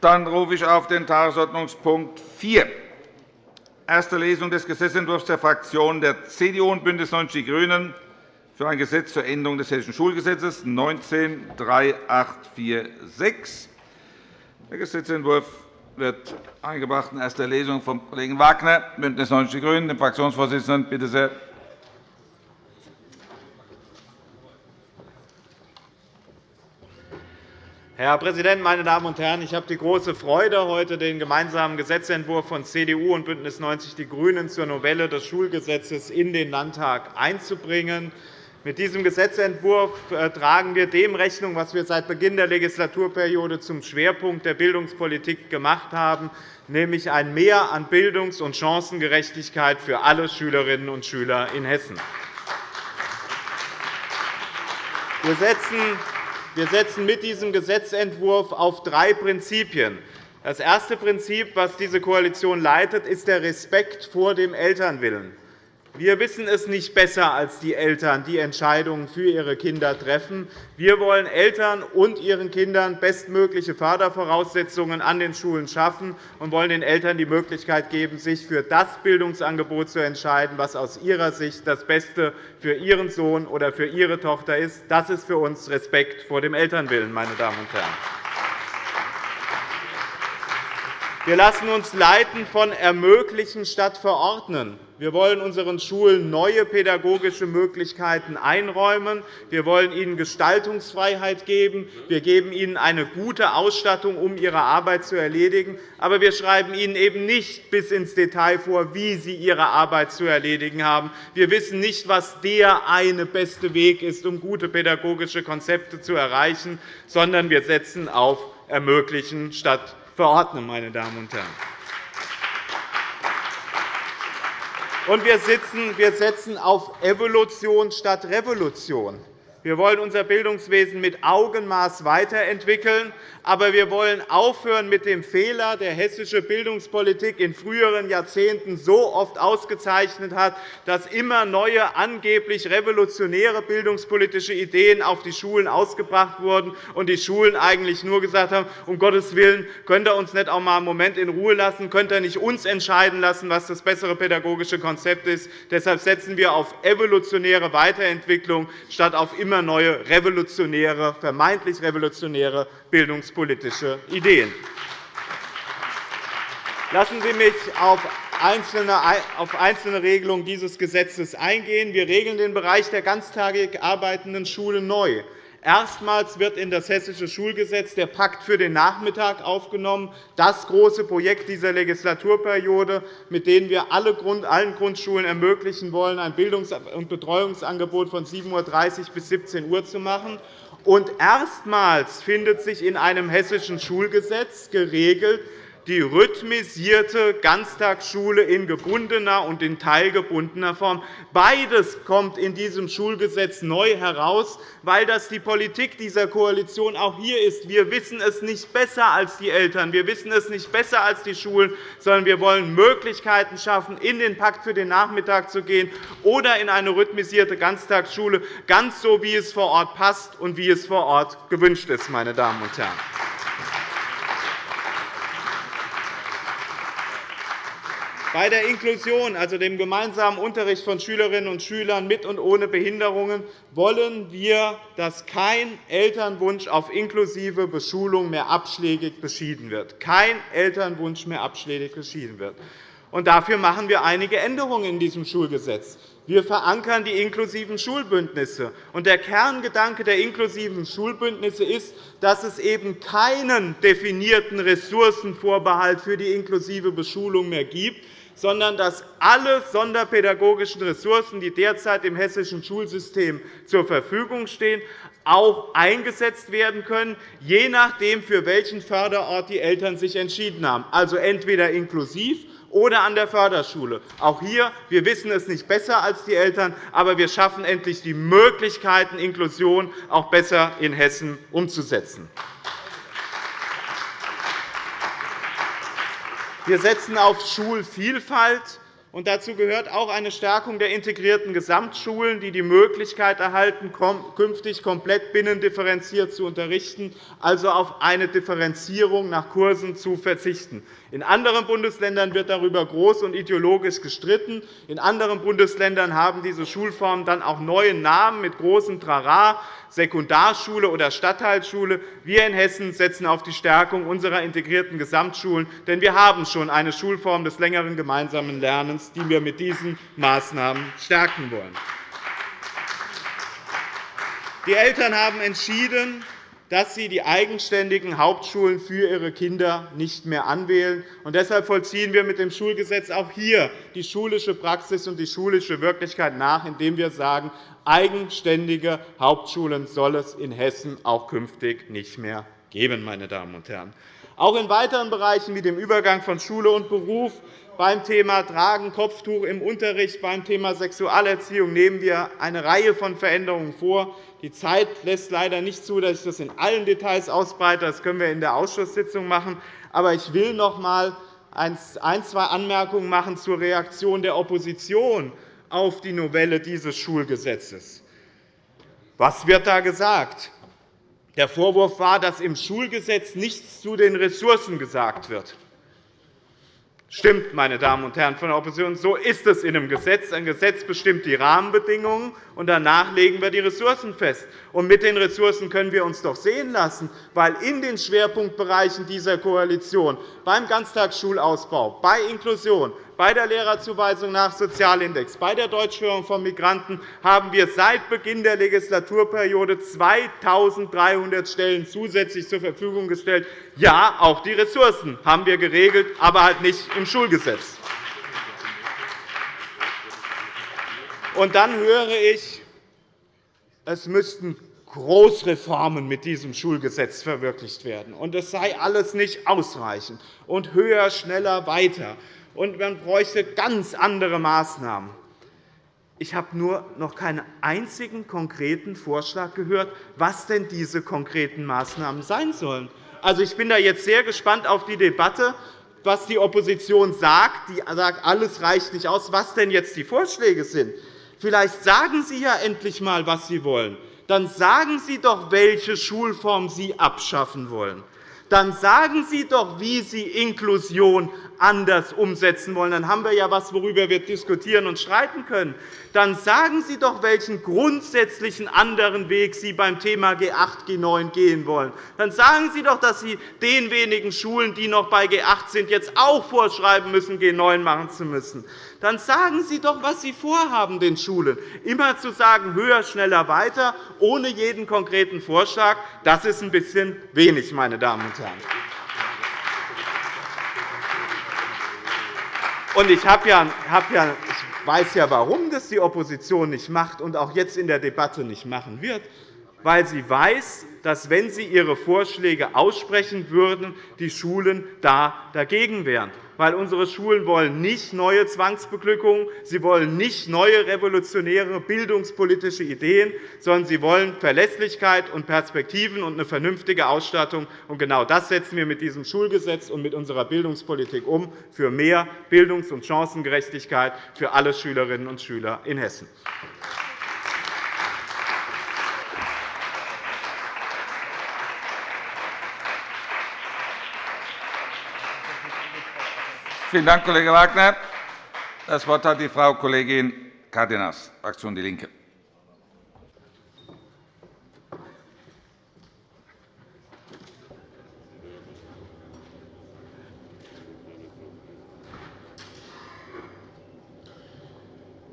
Dann rufe ich auf den Tagesordnungspunkt 4, erste Lesung des Gesetzentwurfs der Fraktionen der CDU und BÜNDNIS 90 die GRÜNEN für ein Gesetz zur Änderung des Hessischen Schulgesetzes 19 3846. Der Gesetzentwurf wird eingebracht in erster Lesung vom Kollegen Wagner, BÜNDNIS 90 die GRÜNEN, dem Fraktionsvorsitzenden. Bitte sehr. Herr Präsident, meine Damen und Herren! Ich habe die große Freude, heute den gemeinsamen Gesetzentwurf von CDU und BÜNDNIS 90 die GRÜNEN zur Novelle des Schulgesetzes in den Landtag einzubringen. Mit diesem Gesetzentwurf äh, tragen wir dem Rechnung, was wir seit Beginn der Legislaturperiode zum Schwerpunkt der Bildungspolitik gemacht haben, nämlich ein Mehr an Bildungs- und Chancengerechtigkeit für alle Schülerinnen und Schüler in Hessen. Wir setzen wir setzen mit diesem Gesetzentwurf auf drei Prinzipien. Das erste Prinzip, das diese Koalition leitet, ist der Respekt vor dem Elternwillen. Wir wissen es nicht besser als die Eltern, die Entscheidungen für ihre Kinder treffen. Wir wollen Eltern und ihren Kindern bestmögliche Fördervoraussetzungen an den Schulen schaffen und wollen den Eltern die Möglichkeit geben, sich für das Bildungsangebot zu entscheiden, was aus ihrer Sicht das Beste für ihren Sohn oder für ihre Tochter ist. Das ist für uns Respekt vor dem Elternwillen, meine Damen und Herren. Wir lassen uns leiten von Ermöglichen statt Verordnen. Wir wollen unseren Schulen neue pädagogische Möglichkeiten einräumen. Wir wollen ihnen Gestaltungsfreiheit geben. Wir geben ihnen eine gute Ausstattung, um ihre Arbeit zu erledigen. Aber wir schreiben ihnen eben nicht bis ins Detail vor, wie sie ihre Arbeit zu erledigen haben. Wir wissen nicht, was der eine beste Weg ist, um gute pädagogische Konzepte zu erreichen, sondern wir setzen auf Ermöglichen statt Verordnen. Meine Damen und Herren. Und wir setzen auf Evolution statt Revolution. Wir wollen unser Bildungswesen mit Augenmaß weiterentwickeln, aber wir wollen aufhören mit dem Fehler, der hessische Bildungspolitik in früheren Jahrzehnten so oft ausgezeichnet hat, dass immer neue, angeblich revolutionäre bildungspolitische Ideen auf die Schulen ausgebracht wurden und die Schulen eigentlich nur gesagt haben, um Gottes Willen, könnt ihr uns nicht auch einmal einen Moment in Ruhe lassen, könnt ihr nicht uns entscheiden lassen, was das bessere pädagogische Konzept ist. Deshalb setzen wir auf evolutionäre Weiterentwicklung statt auf immer neue revolutionäre, vermeintlich revolutionäre bildungspolitische Ideen. Lassen Sie mich auf einzelne Regelungen dieses Gesetzes eingehen. Wir regeln den Bereich der ganztagig arbeitenden Schulen neu. Erstmals wird in das Hessische Schulgesetz der Pakt für den Nachmittag aufgenommen, das große Projekt dieser Legislaturperiode, mit dem wir allen Grundschulen ermöglichen wollen, ein Bildungs- und Betreuungsangebot von 7.30 Uhr bis 17 Uhr zu machen. Und erstmals findet sich in einem hessischen Schulgesetz geregelt, die rhythmisierte Ganztagsschule in gebundener und in teilgebundener Form. Beides kommt in diesem Schulgesetz neu heraus, weil das die Politik dieser Koalition auch hier ist. Wir wissen es nicht besser als die Eltern, wir wissen es nicht besser als die Schulen, sondern wir wollen Möglichkeiten schaffen, in den Pakt für den Nachmittag zu gehen oder in eine rhythmisierte Ganztagsschule, ganz so, wie es vor Ort passt und wie es vor Ort gewünscht ist. Meine Damen und Herren. Bei der Inklusion, also dem gemeinsamen Unterricht von Schülerinnen und Schülern mit und ohne Behinderungen, wollen wir, dass kein Elternwunsch auf inklusive Beschulung mehr abschlägig beschieden wird. Kein Elternwunsch mehr abschlägig beschieden wird. Und dafür machen wir einige Änderungen in diesem Schulgesetz. Wir verankern die inklusiven Schulbündnisse. Und der Kerngedanke der inklusiven Schulbündnisse ist, dass es eben keinen definierten Ressourcenvorbehalt für die inklusive Beschulung mehr gibt, sondern dass alle sonderpädagogischen Ressourcen, die derzeit im hessischen Schulsystem zur Verfügung stehen, auch eingesetzt werden können, je nachdem, für welchen Förderort die Eltern sich entschieden haben, also entweder inklusiv oder an der Förderschule. Auch hier, wir wissen es nicht besser als die Eltern, aber wir schaffen endlich die Möglichkeiten, Inklusion auch besser in Hessen umzusetzen. Wir setzen auf Schulvielfalt. Und dazu gehört auch eine Stärkung der integrierten Gesamtschulen, die die Möglichkeit erhalten, künftig komplett binnendifferenziert zu unterrichten, also auf eine Differenzierung nach Kursen zu verzichten. In anderen Bundesländern wird darüber groß und ideologisch gestritten. In anderen Bundesländern haben diese Schulformen dann auch neue Namen mit großem Trara, Sekundarschule oder Stadtteilschule. Wir in Hessen setzen auf die Stärkung unserer integrierten Gesamtschulen, denn wir haben schon eine Schulform des längeren gemeinsamen Lernens, die wir mit diesen Maßnahmen stärken wollen. Die Eltern haben entschieden, dass sie die eigenständigen Hauptschulen für ihre Kinder nicht mehr anwählen. Und deshalb vollziehen wir mit dem Schulgesetz auch hier die schulische Praxis und die schulische Wirklichkeit nach, indem wir sagen, eigenständige Hauptschulen soll es in Hessen auch künftig nicht mehr geben. Meine Damen und Herren. Auch in weiteren Bereichen wie dem Übergang von Schule und Beruf beim Thema Tragen Kopftuch im Unterricht, beim Thema Sexualerziehung nehmen wir eine Reihe von Veränderungen vor. Die Zeit lässt leider nicht zu, dass ich das in allen Details ausbreite. Das können wir in der Ausschusssitzung machen. Aber ich will noch einmal ein, zwei Anmerkungen machen zur Reaktion der Opposition auf die Novelle dieses Schulgesetzes. Was wird da gesagt? Der Vorwurf war, dass im Schulgesetz nichts zu den Ressourcen gesagt wird. Stimmt, meine Damen und Herren von der Opposition, so ist es in einem Gesetz. Ein Gesetz bestimmt die Rahmenbedingungen, und danach legen wir die Ressourcen fest. Und mit den Ressourcen können wir uns doch sehen lassen, weil in den Schwerpunktbereichen dieser Koalition beim Ganztagsschulausbau, bei Inklusion, bei der Lehrerzuweisung nach Sozialindex, bei der Deutschführung von Migranten haben wir seit Beginn der Legislaturperiode 2.300 Stellen zusätzlich zur Verfügung gestellt. Ja, auch die Ressourcen haben wir geregelt, aber halt nicht im Schulgesetz. Und dann höre ich, es müssten Großreformen mit diesem Schulgesetz verwirklicht werden. Und es sei alles nicht ausreichend. Und höher, schneller, weiter und man bräuchte ganz andere Maßnahmen. Ich habe nur noch keinen einzigen konkreten Vorschlag gehört, was denn diese konkreten Maßnahmen sein sollen. Also, ich bin da jetzt sehr gespannt auf die Debatte, was die Opposition sagt. Die sagt, alles reicht nicht aus, was denn jetzt die Vorschläge sind. Vielleicht sagen Sie ja endlich einmal, was Sie wollen. Dann sagen Sie doch, welche Schulform Sie abschaffen wollen dann sagen Sie doch, wie Sie Inklusion anders umsetzen wollen. Dann haben wir ja etwas, worüber wir diskutieren und streiten können. Dann sagen Sie doch, welchen grundsätzlichen anderen Weg Sie beim Thema G8, G9 gehen wollen. Dann sagen Sie doch, dass Sie den wenigen Schulen, die noch bei G8 sind, jetzt auch vorschreiben müssen, G9 machen zu müssen dann sagen Sie doch, was Sie vorhaben, den Schulen. Immer zu sagen, höher, schneller, weiter, ohne jeden konkreten Vorschlag, das ist ein bisschen wenig, meine Damen und Herren. Und ich, habe ja, ich weiß ja, warum das die Opposition nicht macht und auch jetzt in der Debatte nicht machen wird, weil sie weiß, dass, wenn sie ihre Vorschläge aussprechen würden, die Schulen da dagegen wären weil unsere Schulen wollen nicht neue Zwangsbeglückungen, sie wollen nicht neue revolutionäre bildungspolitische Ideen, sondern sie wollen Verlässlichkeit und Perspektiven und eine vernünftige Ausstattung. Und genau das setzen wir mit diesem Schulgesetz und mit unserer Bildungspolitik um für mehr Bildungs- und Chancengerechtigkeit für alle Schülerinnen und Schüler in Hessen. Vielen Dank, Kollege Wagner. Das Wort hat die Frau Kollegin Cárdenas, Fraktion DIE LINKE.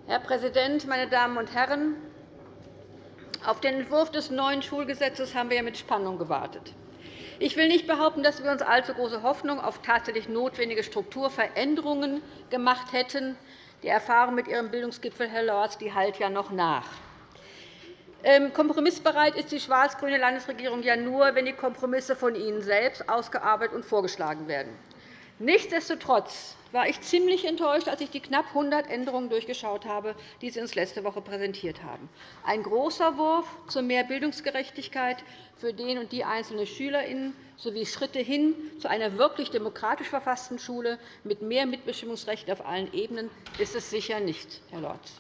Herr Präsident, meine Damen und Herren! Auf den Entwurf des neuen Schulgesetzes haben wir mit Spannung gewartet. Ich will nicht behaupten, dass wir uns allzu große Hoffnung auf tatsächlich notwendige Strukturveränderungen gemacht hätten. Die Erfahrung mit Ihrem Bildungsgipfel, Herr Lorz, die halt ja noch nach. Ähm, kompromissbereit ist die schwarz-grüne Landesregierung ja nur, wenn die Kompromisse von Ihnen selbst ausgearbeitet und vorgeschlagen werden. Nichtsdestotrotz war ich ziemlich enttäuscht, als ich die knapp 100 Änderungen durchgeschaut habe, die Sie uns letzte Woche präsentiert haben. Ein großer Wurf zu mehr Bildungsgerechtigkeit für den und die einzelnen SchülerInnen sowie Schritte hin zu einer wirklich demokratisch verfassten Schule mit mehr Mitbestimmungsrechten auf allen Ebenen ist es sicher nicht, Herr Lorz.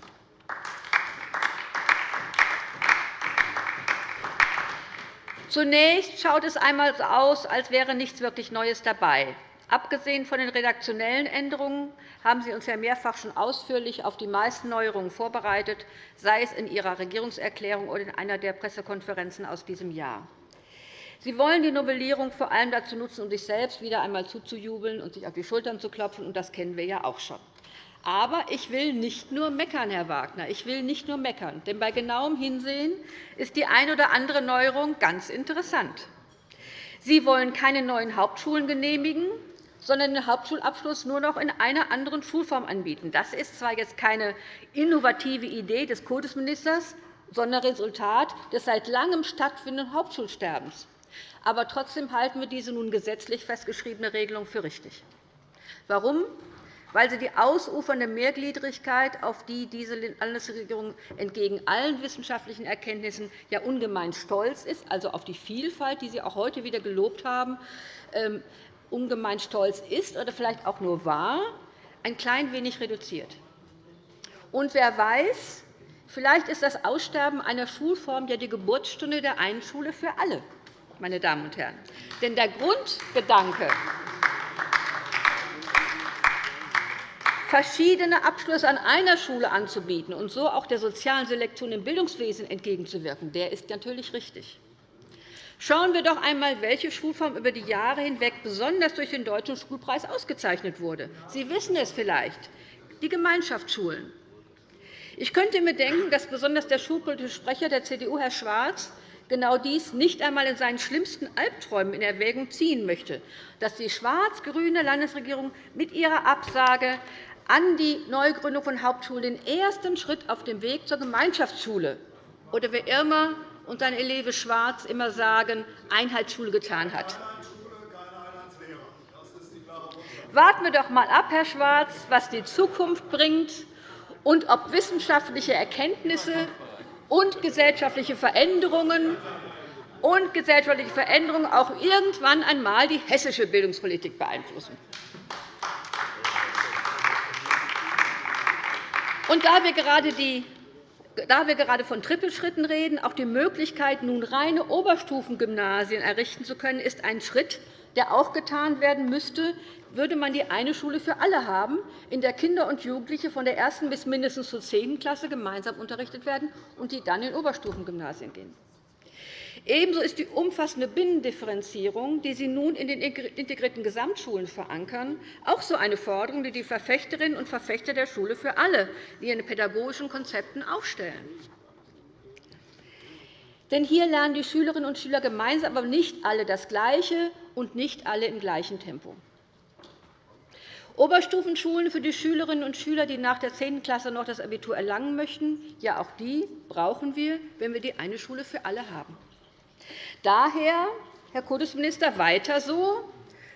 Zunächst schaut es einmal so aus, als wäre nichts wirklich Neues dabei. Abgesehen von den redaktionellen Änderungen haben Sie uns ja mehrfach schon ausführlich auf die meisten Neuerungen vorbereitet, sei es in Ihrer Regierungserklärung oder in einer der Pressekonferenzen aus diesem Jahr. Sie wollen die Novellierung vor allem dazu nutzen, um sich selbst wieder einmal zuzujubeln und sich auf die Schultern zu klopfen. Das kennen wir ja auch schon. Aber ich will nicht nur meckern, Herr Wagner. Ich will nicht nur meckern. Denn bei genauem Hinsehen ist die eine oder andere Neuerung ganz interessant. Sie wollen keine neuen Hauptschulen genehmigen, sondern den Hauptschulabschluss nur noch in einer anderen Schulform anbieten. Das ist zwar jetzt keine innovative Idee des Kultusministers, sondern Resultat des seit Langem stattfindenden Hauptschulsterbens. Aber trotzdem halten wir diese nun gesetzlich festgeschriebene Regelung für richtig. Warum? Weil sie die ausufernde Mehrgliedrigkeit, auf die diese Landesregierung entgegen allen wissenschaftlichen Erkenntnissen ja ungemein stolz ist, also auf die Vielfalt, die Sie auch heute wieder gelobt haben, ähm, ungemein stolz ist oder vielleicht auch nur war, ein klein wenig reduziert. Und wer weiß, vielleicht ist das Aussterben einer Schulform ja die Geburtsstunde der einen Schule für alle, meine Damen und Herren. Denn der Grundgedanke, verschiedene Abschlüsse an einer Schule anzubieten und so auch der sozialen Selektion im Bildungswesen entgegenzuwirken, der ist natürlich richtig. Schauen wir doch einmal, welche Schulform über die Jahre hinweg besonders durch den Deutschen Schulpreis ausgezeichnet wurde. Sie wissen es vielleicht, die Gemeinschaftsschulen. Ich könnte mir denken, dass besonders der schulpolitische Sprecher der CDU, Herr Schwarz, genau dies nicht einmal in seinen schlimmsten Albträumen in Erwägung ziehen möchte, dass die schwarz-grüne Landesregierung mit ihrer Absage an die Neugründung von Hauptschulen den ersten Schritt auf dem Weg zur Gemeinschaftsschule oder wie immer und sein Eleve Schwarz immer sagen, Einheitsschule getan hat. Warten wir doch einmal ab, Herr Schwarz, was die Zukunft bringt und ob wissenschaftliche Erkenntnisse und gesellschaftliche Veränderungen und gesellschaftliche Veränderungen auch irgendwann einmal die hessische Bildungspolitik beeinflussen. Und da wir gerade die da wir gerade von Trippelschritten reden, auch die Möglichkeit, nun reine Oberstufengymnasien errichten zu können, ist ein Schritt, der auch getan werden müsste, würde man die eine Schule für alle haben, in der Kinder und Jugendliche von der ersten bis mindestens zur zehnten Klasse gemeinsam unterrichtet werden und die dann in Oberstufengymnasien gehen. Ebenso ist die umfassende Binnendifferenzierung, die Sie nun in den integrierten Gesamtschulen verankern, auch so eine Forderung, die die Verfechterinnen und Verfechter der Schule für alle in ihren pädagogischen Konzepten aufstellen. Denn hier lernen die Schülerinnen und Schüler gemeinsam, aber nicht alle das Gleiche und nicht alle im gleichen Tempo. Oberstufenschulen für die Schülerinnen und Schüler, die nach der 10. Klasse noch das Abitur erlangen möchten, ja, auch die brauchen wir, wenn wir die eine Schule für alle haben. Daher, Herr Kultusminister, weiter so.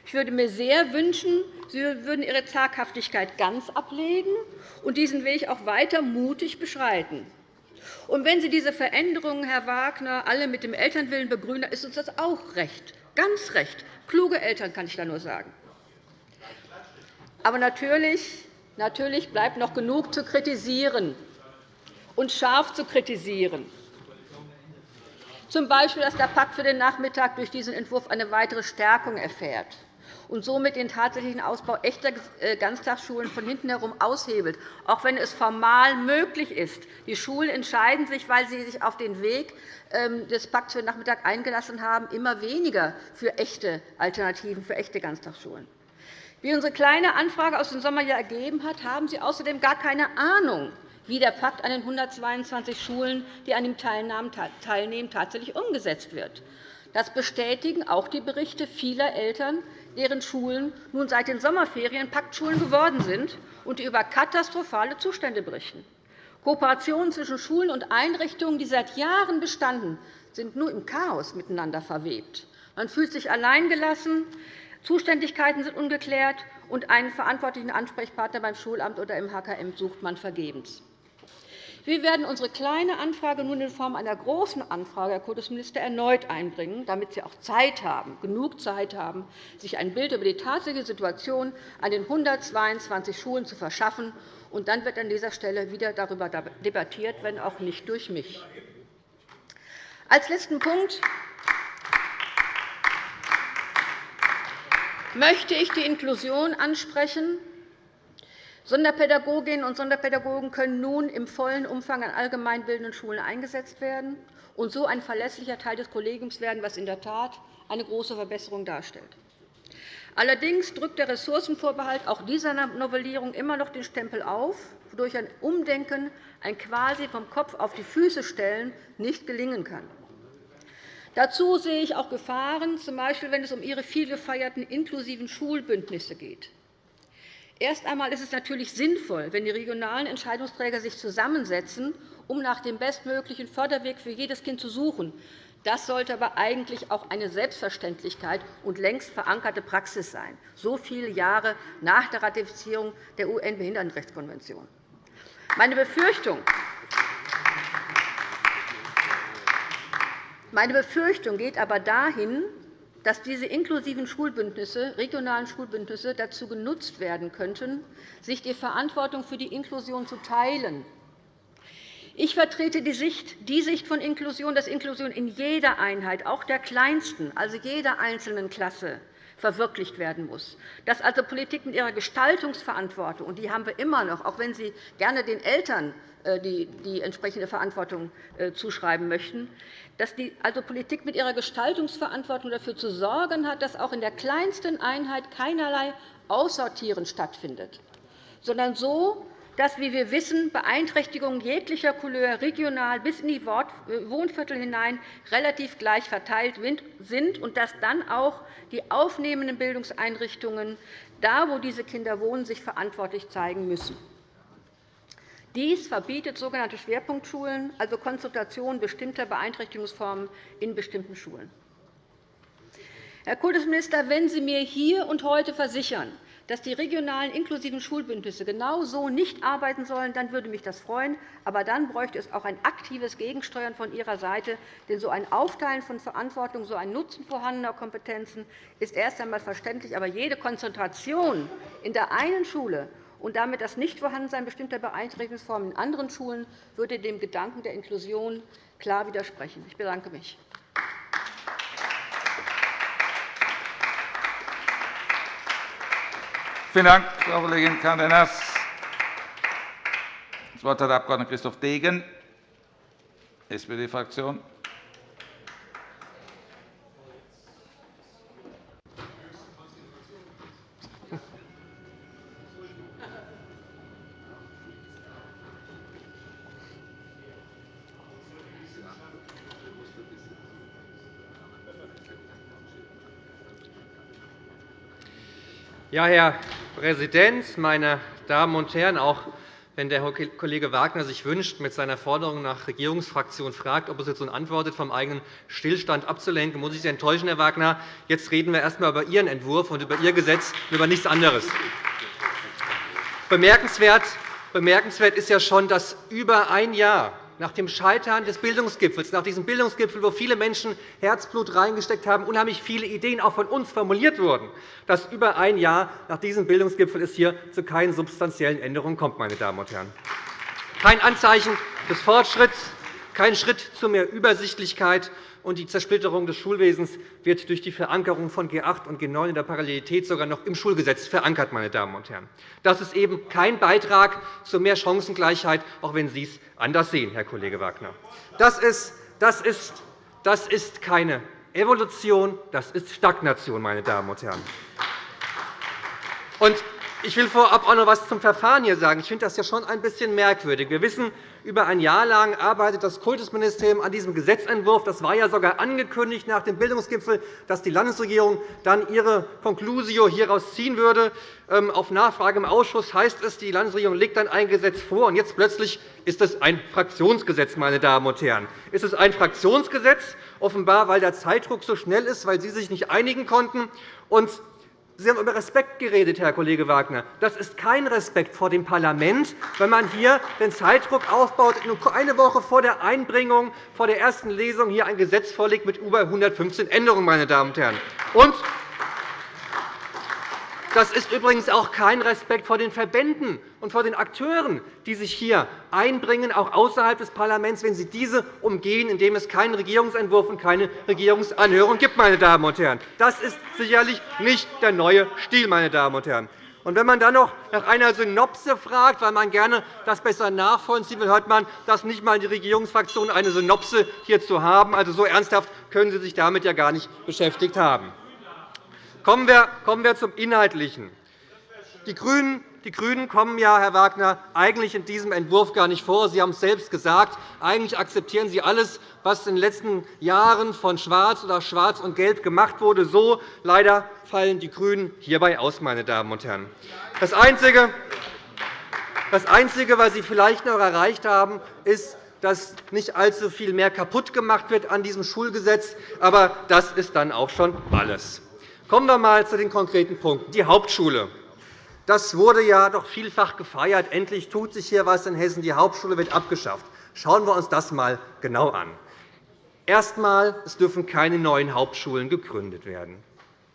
Ich würde mir sehr wünschen, Sie würden Ihre Zaghaftigkeit ganz ablegen und diesen Weg auch weiter mutig beschreiten. Und wenn Sie diese Veränderungen, Herr Wagner, alle mit dem Elternwillen begrünen, ist uns das auch recht, ganz recht. Kluge Eltern, kann ich da nur sagen. Aber natürlich, natürlich bleibt noch genug zu kritisieren und scharf zu kritisieren z. B. dass der Pakt für den Nachmittag durch diesen Entwurf eine weitere Stärkung erfährt und somit den tatsächlichen Ausbau echter äh, Ganztagsschulen von hinten herum aushebelt, auch wenn es formal möglich ist. Die Schulen entscheiden sich, weil sie sich auf den Weg ähm, des Pakts für den Nachmittag eingelassen haben, immer weniger für echte Alternativen, für echte Ganztagsschulen. Wie unsere Kleine Anfrage aus dem Sommer ergeben hat, haben Sie außerdem gar keine Ahnung, wie der Pakt an den 122 Schulen, die an ihm teilnehmen, tatsächlich umgesetzt wird. Das bestätigen auch die Berichte vieler Eltern, deren Schulen nun seit den Sommerferien Paktschulen geworden sind und die über katastrophale Zustände berichten. Kooperationen zwischen Schulen und Einrichtungen, die seit Jahren bestanden, sind nur im Chaos miteinander verwebt. Man fühlt sich alleingelassen, Zuständigkeiten sind ungeklärt, und einen verantwortlichen Ansprechpartner beim Schulamt oder im HKM sucht man vergebens. Wir werden unsere Kleine Anfrage nun in Form einer großen Anfrage, Herr Kultusminister, erneut einbringen, damit Sie auch Zeit haben, genug Zeit haben, sich ein Bild über die tatsächliche Situation an den 122 Schulen zu verschaffen. Und dann wird an dieser Stelle wieder darüber debattiert, wenn auch nicht durch mich. Als letzten Punkt möchte ich die Inklusion ansprechen. Sonderpädagoginnen und Sonderpädagogen können nun im vollen Umfang an allgemeinbildenden Schulen eingesetzt werden und so ein verlässlicher Teil des Kollegiums werden, was in der Tat eine große Verbesserung darstellt. Allerdings drückt der Ressourcenvorbehalt auch dieser Novellierung immer noch den Stempel auf, wodurch ein Umdenken, ein quasi vom Kopf auf die Füße stellen, nicht gelingen kann. Dazu sehe ich auch Gefahren, z. B. wenn es um Ihre vielgefeierten inklusiven Schulbündnisse geht. Erst einmal ist es natürlich sinnvoll, wenn die regionalen Entscheidungsträger sich zusammensetzen, um nach dem bestmöglichen Förderweg für jedes Kind zu suchen. Das sollte aber eigentlich auch eine Selbstverständlichkeit und längst verankerte Praxis sein, so viele Jahre nach der Ratifizierung der UN-Behindertenrechtskonvention. Meine Befürchtung, meine Befürchtung geht aber dahin, dass diese inklusiven Schulbündnisse, regionalen Schulbündnisse dazu genutzt werden könnten, sich die Verantwortung für die Inklusion zu teilen. Ich vertrete die Sicht, die Sicht von Inklusion, dass Inklusion in jeder Einheit, auch der kleinsten, also jeder einzelnen Klasse, verwirklicht werden muss. Dass also Politik mit ihrer Gestaltungsverantwortung, und die haben wir immer noch, auch wenn Sie gerne den Eltern die entsprechende Verantwortung äh, zuschreiben möchten, dass die also Politik mit ihrer Gestaltungsverantwortung dafür zu sorgen hat, dass auch in der kleinsten Einheit keinerlei Aussortieren stattfindet, sondern so, dass, wie wir wissen, Beeinträchtigungen jeglicher Couleur regional bis in die äh, Wohnviertel hinein relativ gleich verteilt sind und dass dann auch die aufnehmenden Bildungseinrichtungen, da wo diese Kinder wohnen, sich verantwortlich zeigen müssen. Dies verbietet sogenannte Schwerpunktschulen, also Konzentration bestimmter Beeinträchtigungsformen in bestimmten Schulen. Herr Kultusminister, wenn Sie mir hier und heute versichern, dass die regionalen inklusiven Schulbündnisse genau so nicht arbeiten sollen, dann würde mich das freuen. Aber dann bräuchte es auch ein aktives Gegensteuern von Ihrer Seite. Denn so ein Aufteilen von Verantwortung, so ein Nutzen vorhandener Kompetenzen ist erst einmal verständlich. Aber jede Konzentration in der einen Schule und damit das Nichtvorhandensein bestimmter Beeinträchtigungsformen in anderen Schulen würde dem Gedanken der Inklusion klar widersprechen. Ich bedanke mich. Vielen Dank, Frau Kollegin Cárdenas. Das Wort hat der Abg. Christoph Degen, SPD-Fraktion. Ja, Herr Präsident, meine Damen und Herren! Auch wenn der Kollege Wagner sich wünscht, mit seiner Forderung nach Regierungsfraktion fragt, Opposition antwortet, vom eigenen Stillstand abzulenken, muss ich Sie enttäuschen, Herr Wagner. Jetzt reden wir erst einmal über Ihren Entwurf und über Ihr Gesetz und über nichts anderes. Bemerkenswert ist ja schon, dass über ein Jahr nach dem Scheitern des Bildungsgipfels, nach diesem Bildungsgipfel, wo viele Menschen Herzblut reingesteckt haben, unheimlich viele Ideen auch von uns formuliert wurden, dass über ein Jahr nach diesem Bildungsgipfel es hier zu keinen substanziellen Änderungen kommt. Meine Damen und Herren. Kein Anzeichen des Fortschritts, kein Schritt zu mehr Übersichtlichkeit und die Zersplitterung des Schulwesens wird durch die Verankerung von G 8 und G 9 in der Parallelität sogar noch im Schulgesetz verankert. Meine Damen und Herren. Das ist eben kein Beitrag zu mehr Chancengleichheit, auch wenn Sie es anders sehen, Herr Kollege Wagner. Das ist, das ist, das ist keine Evolution, das ist Stagnation. Meine Damen und Herren. Und ich will vorab auch noch etwas zum Verfahren hier sagen. Ich finde das ja schon ein bisschen merkwürdig. Wir wissen, über ein Jahr lang arbeitet das Kultusministerium an diesem Gesetzentwurf. Das war ja sogar angekündigt nach dem Bildungsgipfel, dass die Landesregierung dann ihre Conclusio hieraus ziehen würde. Ähm, auf Nachfrage im Ausschuss heißt es, die Landesregierung legt dann ein Gesetz vor, und jetzt plötzlich ist es ein Fraktionsgesetz. Meine Damen und Herren. Ist es ein Fraktionsgesetz, offenbar weil der Zeitdruck so schnell ist, weil Sie sich nicht einigen konnten. Und Sie haben über Respekt geredet, Herr Kollege Wagner. Das ist kein Respekt vor dem Parlament, wenn man hier den Zeitdruck aufbaut, eine Woche vor der Einbringung, vor der ersten Lesung hier ein Gesetz vorlegt mit über 115 Änderungen. Meine Damen und Herren. Und das ist übrigens auch kein Respekt vor den Verbänden und vor den Akteuren, die sich hier einbringen, auch außerhalb des Parlaments, wenn sie diese umgehen, indem es keinen Regierungsentwurf und keine Regierungsanhörung gibt. Meine Damen und Herren. Das ist sicherlich nicht der neue Stil. Meine Damen und Herren. Und wenn man dann noch nach einer Synopse fragt, weil man gerne das besser nachvollziehen will, hört man, dass nicht einmal die Regierungsfraktionen eine Synopse hierzu haben. Also so ernsthaft können Sie sich damit ja gar nicht beschäftigt haben. Kommen wir zum Inhaltlichen. Die GRÜNEN kommen ja, Herr Wagner, eigentlich in diesem Entwurf gar nicht vor. Sie haben es selbst gesagt. Eigentlich akzeptieren Sie alles, was in den letzten Jahren von Schwarz oder Schwarz und Gelb gemacht wurde. So leider fallen die GRÜNEN hierbei aus. Meine Damen und Herren. Das Einzige, das Einzige, was Sie vielleicht noch erreicht haben, ist, dass nicht allzu viel mehr kaputt gemacht wird an diesem Schulgesetz. Aber das ist dann auch schon alles. Kommen wir einmal zu den konkreten Punkten. Die Hauptschule. Das wurde ja doch vielfach gefeiert. Endlich tut sich hier etwas in Hessen. Die Hauptschule wird abgeschafft. Schauen wir uns das einmal genau an. Erst einmal, es dürfen keine neuen Hauptschulen gegründet werden.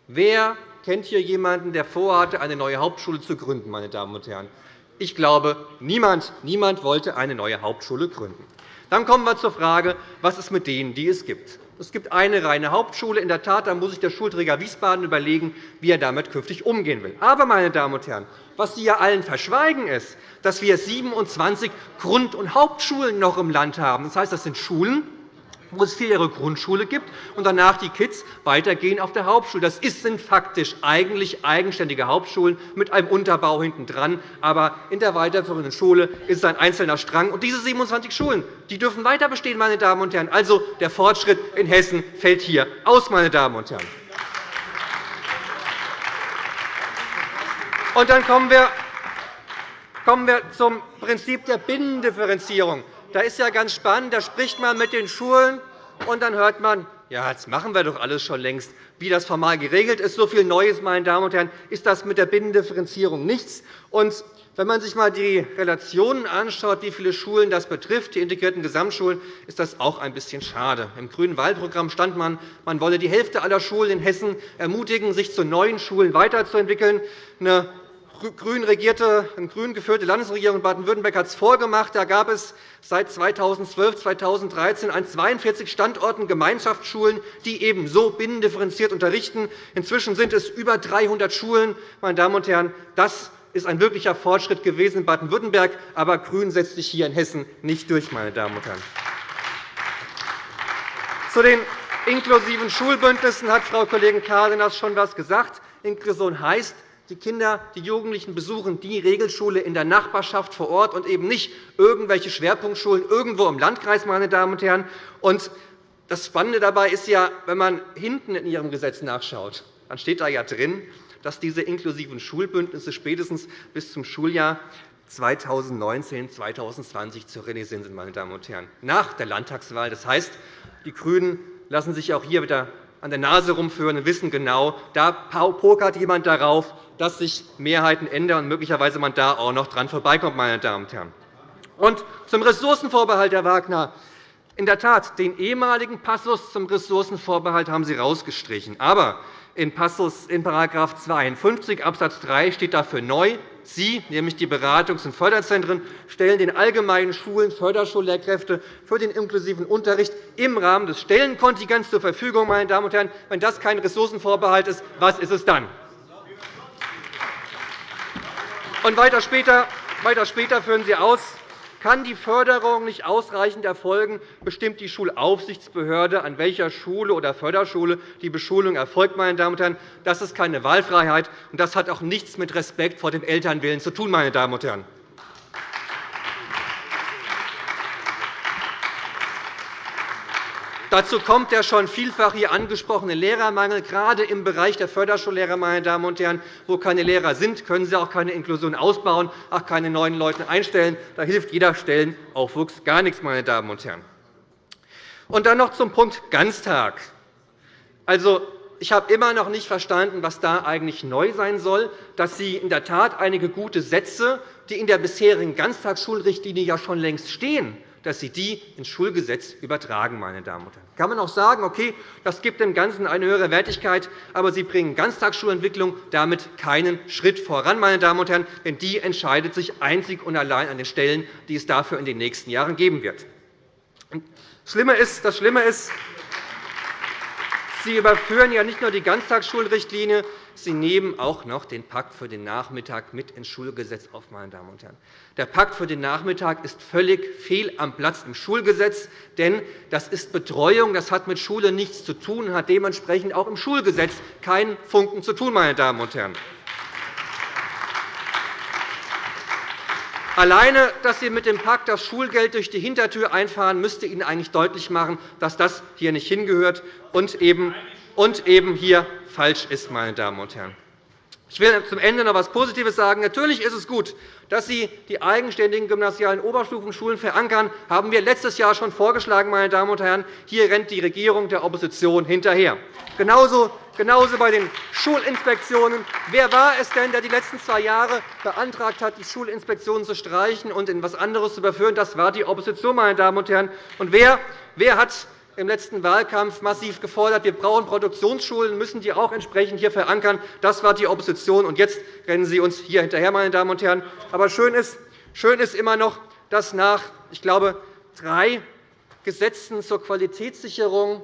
Wer kennt hier jemanden, der vorhatte, eine neue Hauptschule zu gründen? Meine Damen und Herren? Ich glaube, niemand, niemand wollte eine neue Hauptschule gründen. Dann kommen wir zur Frage, was ist mit denen, die es gibt. Es gibt eine reine Hauptschule. In der Tat, da muss sich der Schulträger Wiesbaden überlegen, wie er damit künftig umgehen will. Aber, meine Damen und Herren, was Sie ja allen verschweigen, ist, dass wir 27 Grund- und Hauptschulen noch im Land haben. Das heißt, das sind Schulen, wo es vierjährige Grundschule gibt und danach die Kids weitergehen auf der Hauptschule. Das sind faktisch eigentlich eigenständige Hauptschulen mit einem Unterbau hintendran. Aber in der weiterführenden Schule ist es ein einzelner Strang. Und diese 27 Schulen die dürfen weiter bestehen. Meine Damen und Herren. Also, der Fortschritt in Hessen fällt hier aus. Meine Damen und Herren. Und dann kommen wir zum Prinzip der Binnendifferenzierung. Da ist ja ganz spannend, da spricht man mit den Schulen, und dann hört man, ja, das machen wir doch alles schon längst. Wie das formal geregelt ist, so viel Neues, meine Damen und Herren, ist das mit der Binnendifferenzierung nichts. Und wenn man sich einmal die Relationen anschaut, wie viele Schulen das betrifft, die integrierten Gesamtschulen, ist das auch ein bisschen schade. Im grünen Wahlprogramm stand man, man wolle die Hälfte aller Schulen in Hessen ermutigen, sich zu neuen Schulen weiterzuentwickeln. Eine grün regierte, eine grün geführte Landesregierung Baden-Württemberg hat es vorgemacht. Da gab es seit 2012, 2013 an 42 Standorten Gemeinschaftsschulen, die ebenso binnendifferenziert unterrichten. Inzwischen sind es über 300 Schulen. Meine Damen und Herren, das ist ein wirklicher Fortschritt gewesen in Baden-Württemberg. Aber GRÜN setzt sich hier in Hessen nicht durch. Meine Damen und Herren. Zu den inklusiven Schulbündnissen hat Frau Kollegin Cárdenas schon etwas gesagt. Inklusion heißt, die Kinder, die Jugendlichen besuchen die Regelschule in der Nachbarschaft vor Ort und eben nicht irgendwelche Schwerpunktschulen irgendwo im Landkreis. Meine Damen und Herren. Und das Spannende dabei ist ja, wenn man hinten in Ihrem Gesetz nachschaut, dann steht da ja drin, dass diese inklusiven Schulbündnisse spätestens bis zum Schuljahr 2019-2020 zur Rene sind. Meine Damen und Herren, nach der Landtagswahl. Das heißt, die GRÜNEN lassen sich auch hier wieder an der Nase herumführen und wissen genau, da pokert jemand darauf, dass sich Mehrheiten ändern und möglicherweise man da auch noch dran vorbeikommt. Meine Damen und Herren. Und zum Ressourcenvorbehalt, Herr Wagner. In der Tat, den ehemaligen Passus zum Ressourcenvorbehalt haben Sie herausgestrichen. Aber in in § 52 Abs. 3 steht dafür neu, Sie, nämlich die Beratungs- und Förderzentren, stellen den allgemeinen Schulen Förderschullehrkräfte für den inklusiven Unterricht im Rahmen des Stellenkontingents zur Verfügung. Meine Damen und Herren. Wenn das kein Ressourcenvorbehalt ist, was ist es dann? Und weiter später, weiter später führen Sie aus, kann die Förderung nicht ausreichend erfolgen, bestimmt die Schulaufsichtsbehörde, an welcher Schule oder Förderschule die Beschulung erfolgt. Meine Damen und Herren. Das ist keine Wahlfreiheit, und das hat auch nichts mit Respekt vor dem Elternwillen zu tun. Meine Damen und Herren. Dazu kommt der schon vielfach hier angesprochene Lehrermangel. Gerade im Bereich der Förderschullehrer, meine Damen und Herren, wo keine Lehrer sind, können Sie auch keine Inklusion ausbauen, auch keine neuen Leute einstellen. Da hilft jeder Stellenaufwuchs gar nichts. Meine Damen und Herren. Und dann noch zum Punkt Ganztag. Also, Ich habe immer noch nicht verstanden, was da eigentlich neu sein soll, dass Sie in der Tat einige gute Sätze, die in der bisherigen Ganztagsschulrichtlinie ja schon längst stehen, dass Sie die ins Schulgesetz übertragen. Meine Damen und Herren. Kann man auch sagen, okay, das gibt dem Ganzen eine höhere Wertigkeit, aber Sie bringen Ganztagsschulentwicklung damit keinen Schritt voran, meine Damen und Herren, denn die entscheidet sich einzig und allein an den Stellen, die es dafür in den nächsten Jahren geben wird. Das Schlimme ist, Sie überführen ja nicht nur die Ganztagsschulrichtlinie, Sie nehmen auch noch den Pakt für den Nachmittag mit ins Schulgesetz auf. Meine Damen und Herren. Der Pakt für den Nachmittag ist völlig fehl am Platz im Schulgesetz, denn das ist Betreuung, das hat mit Schule nichts zu tun und hat dementsprechend auch im Schulgesetz keinen Funken zu tun. Meine Damen und Herren. Alleine, dass Sie mit dem Pakt das Schulgeld durch die Hintertür einfahren, müsste Ihnen eigentlich deutlich machen, dass das hier nicht hingehört und eben hier falsch ist. Meine Damen und Herren. Ich will zum Ende noch etwas Positives sagen. Natürlich ist es gut, dass Sie die eigenständigen gymnasialen Oberstufenschulen verankern. Das haben wir letztes Jahr schon vorgeschlagen. Meine Damen und Herren. Hier rennt die Regierung der Opposition hinterher. Genauso Genauso bei den Schulinspektionen. Wer war es denn, der die letzten zwei Jahre beantragt hat, die Schulinspektionen zu streichen und in etwas anderes zu überführen? Das war die Opposition. Meine Damen und Herren. Und wer, wer hat im letzten Wahlkampf massiv gefordert, wir brauchen Produktionsschulen, müssen die auch entsprechend hier verankern. Das war die Opposition, und jetzt rennen Sie uns hier hinterher. Meine Damen und Herren. Aber schön ist, schön ist immer noch, dass nach ich glaube, drei Gesetzen zur Qualitätssicherung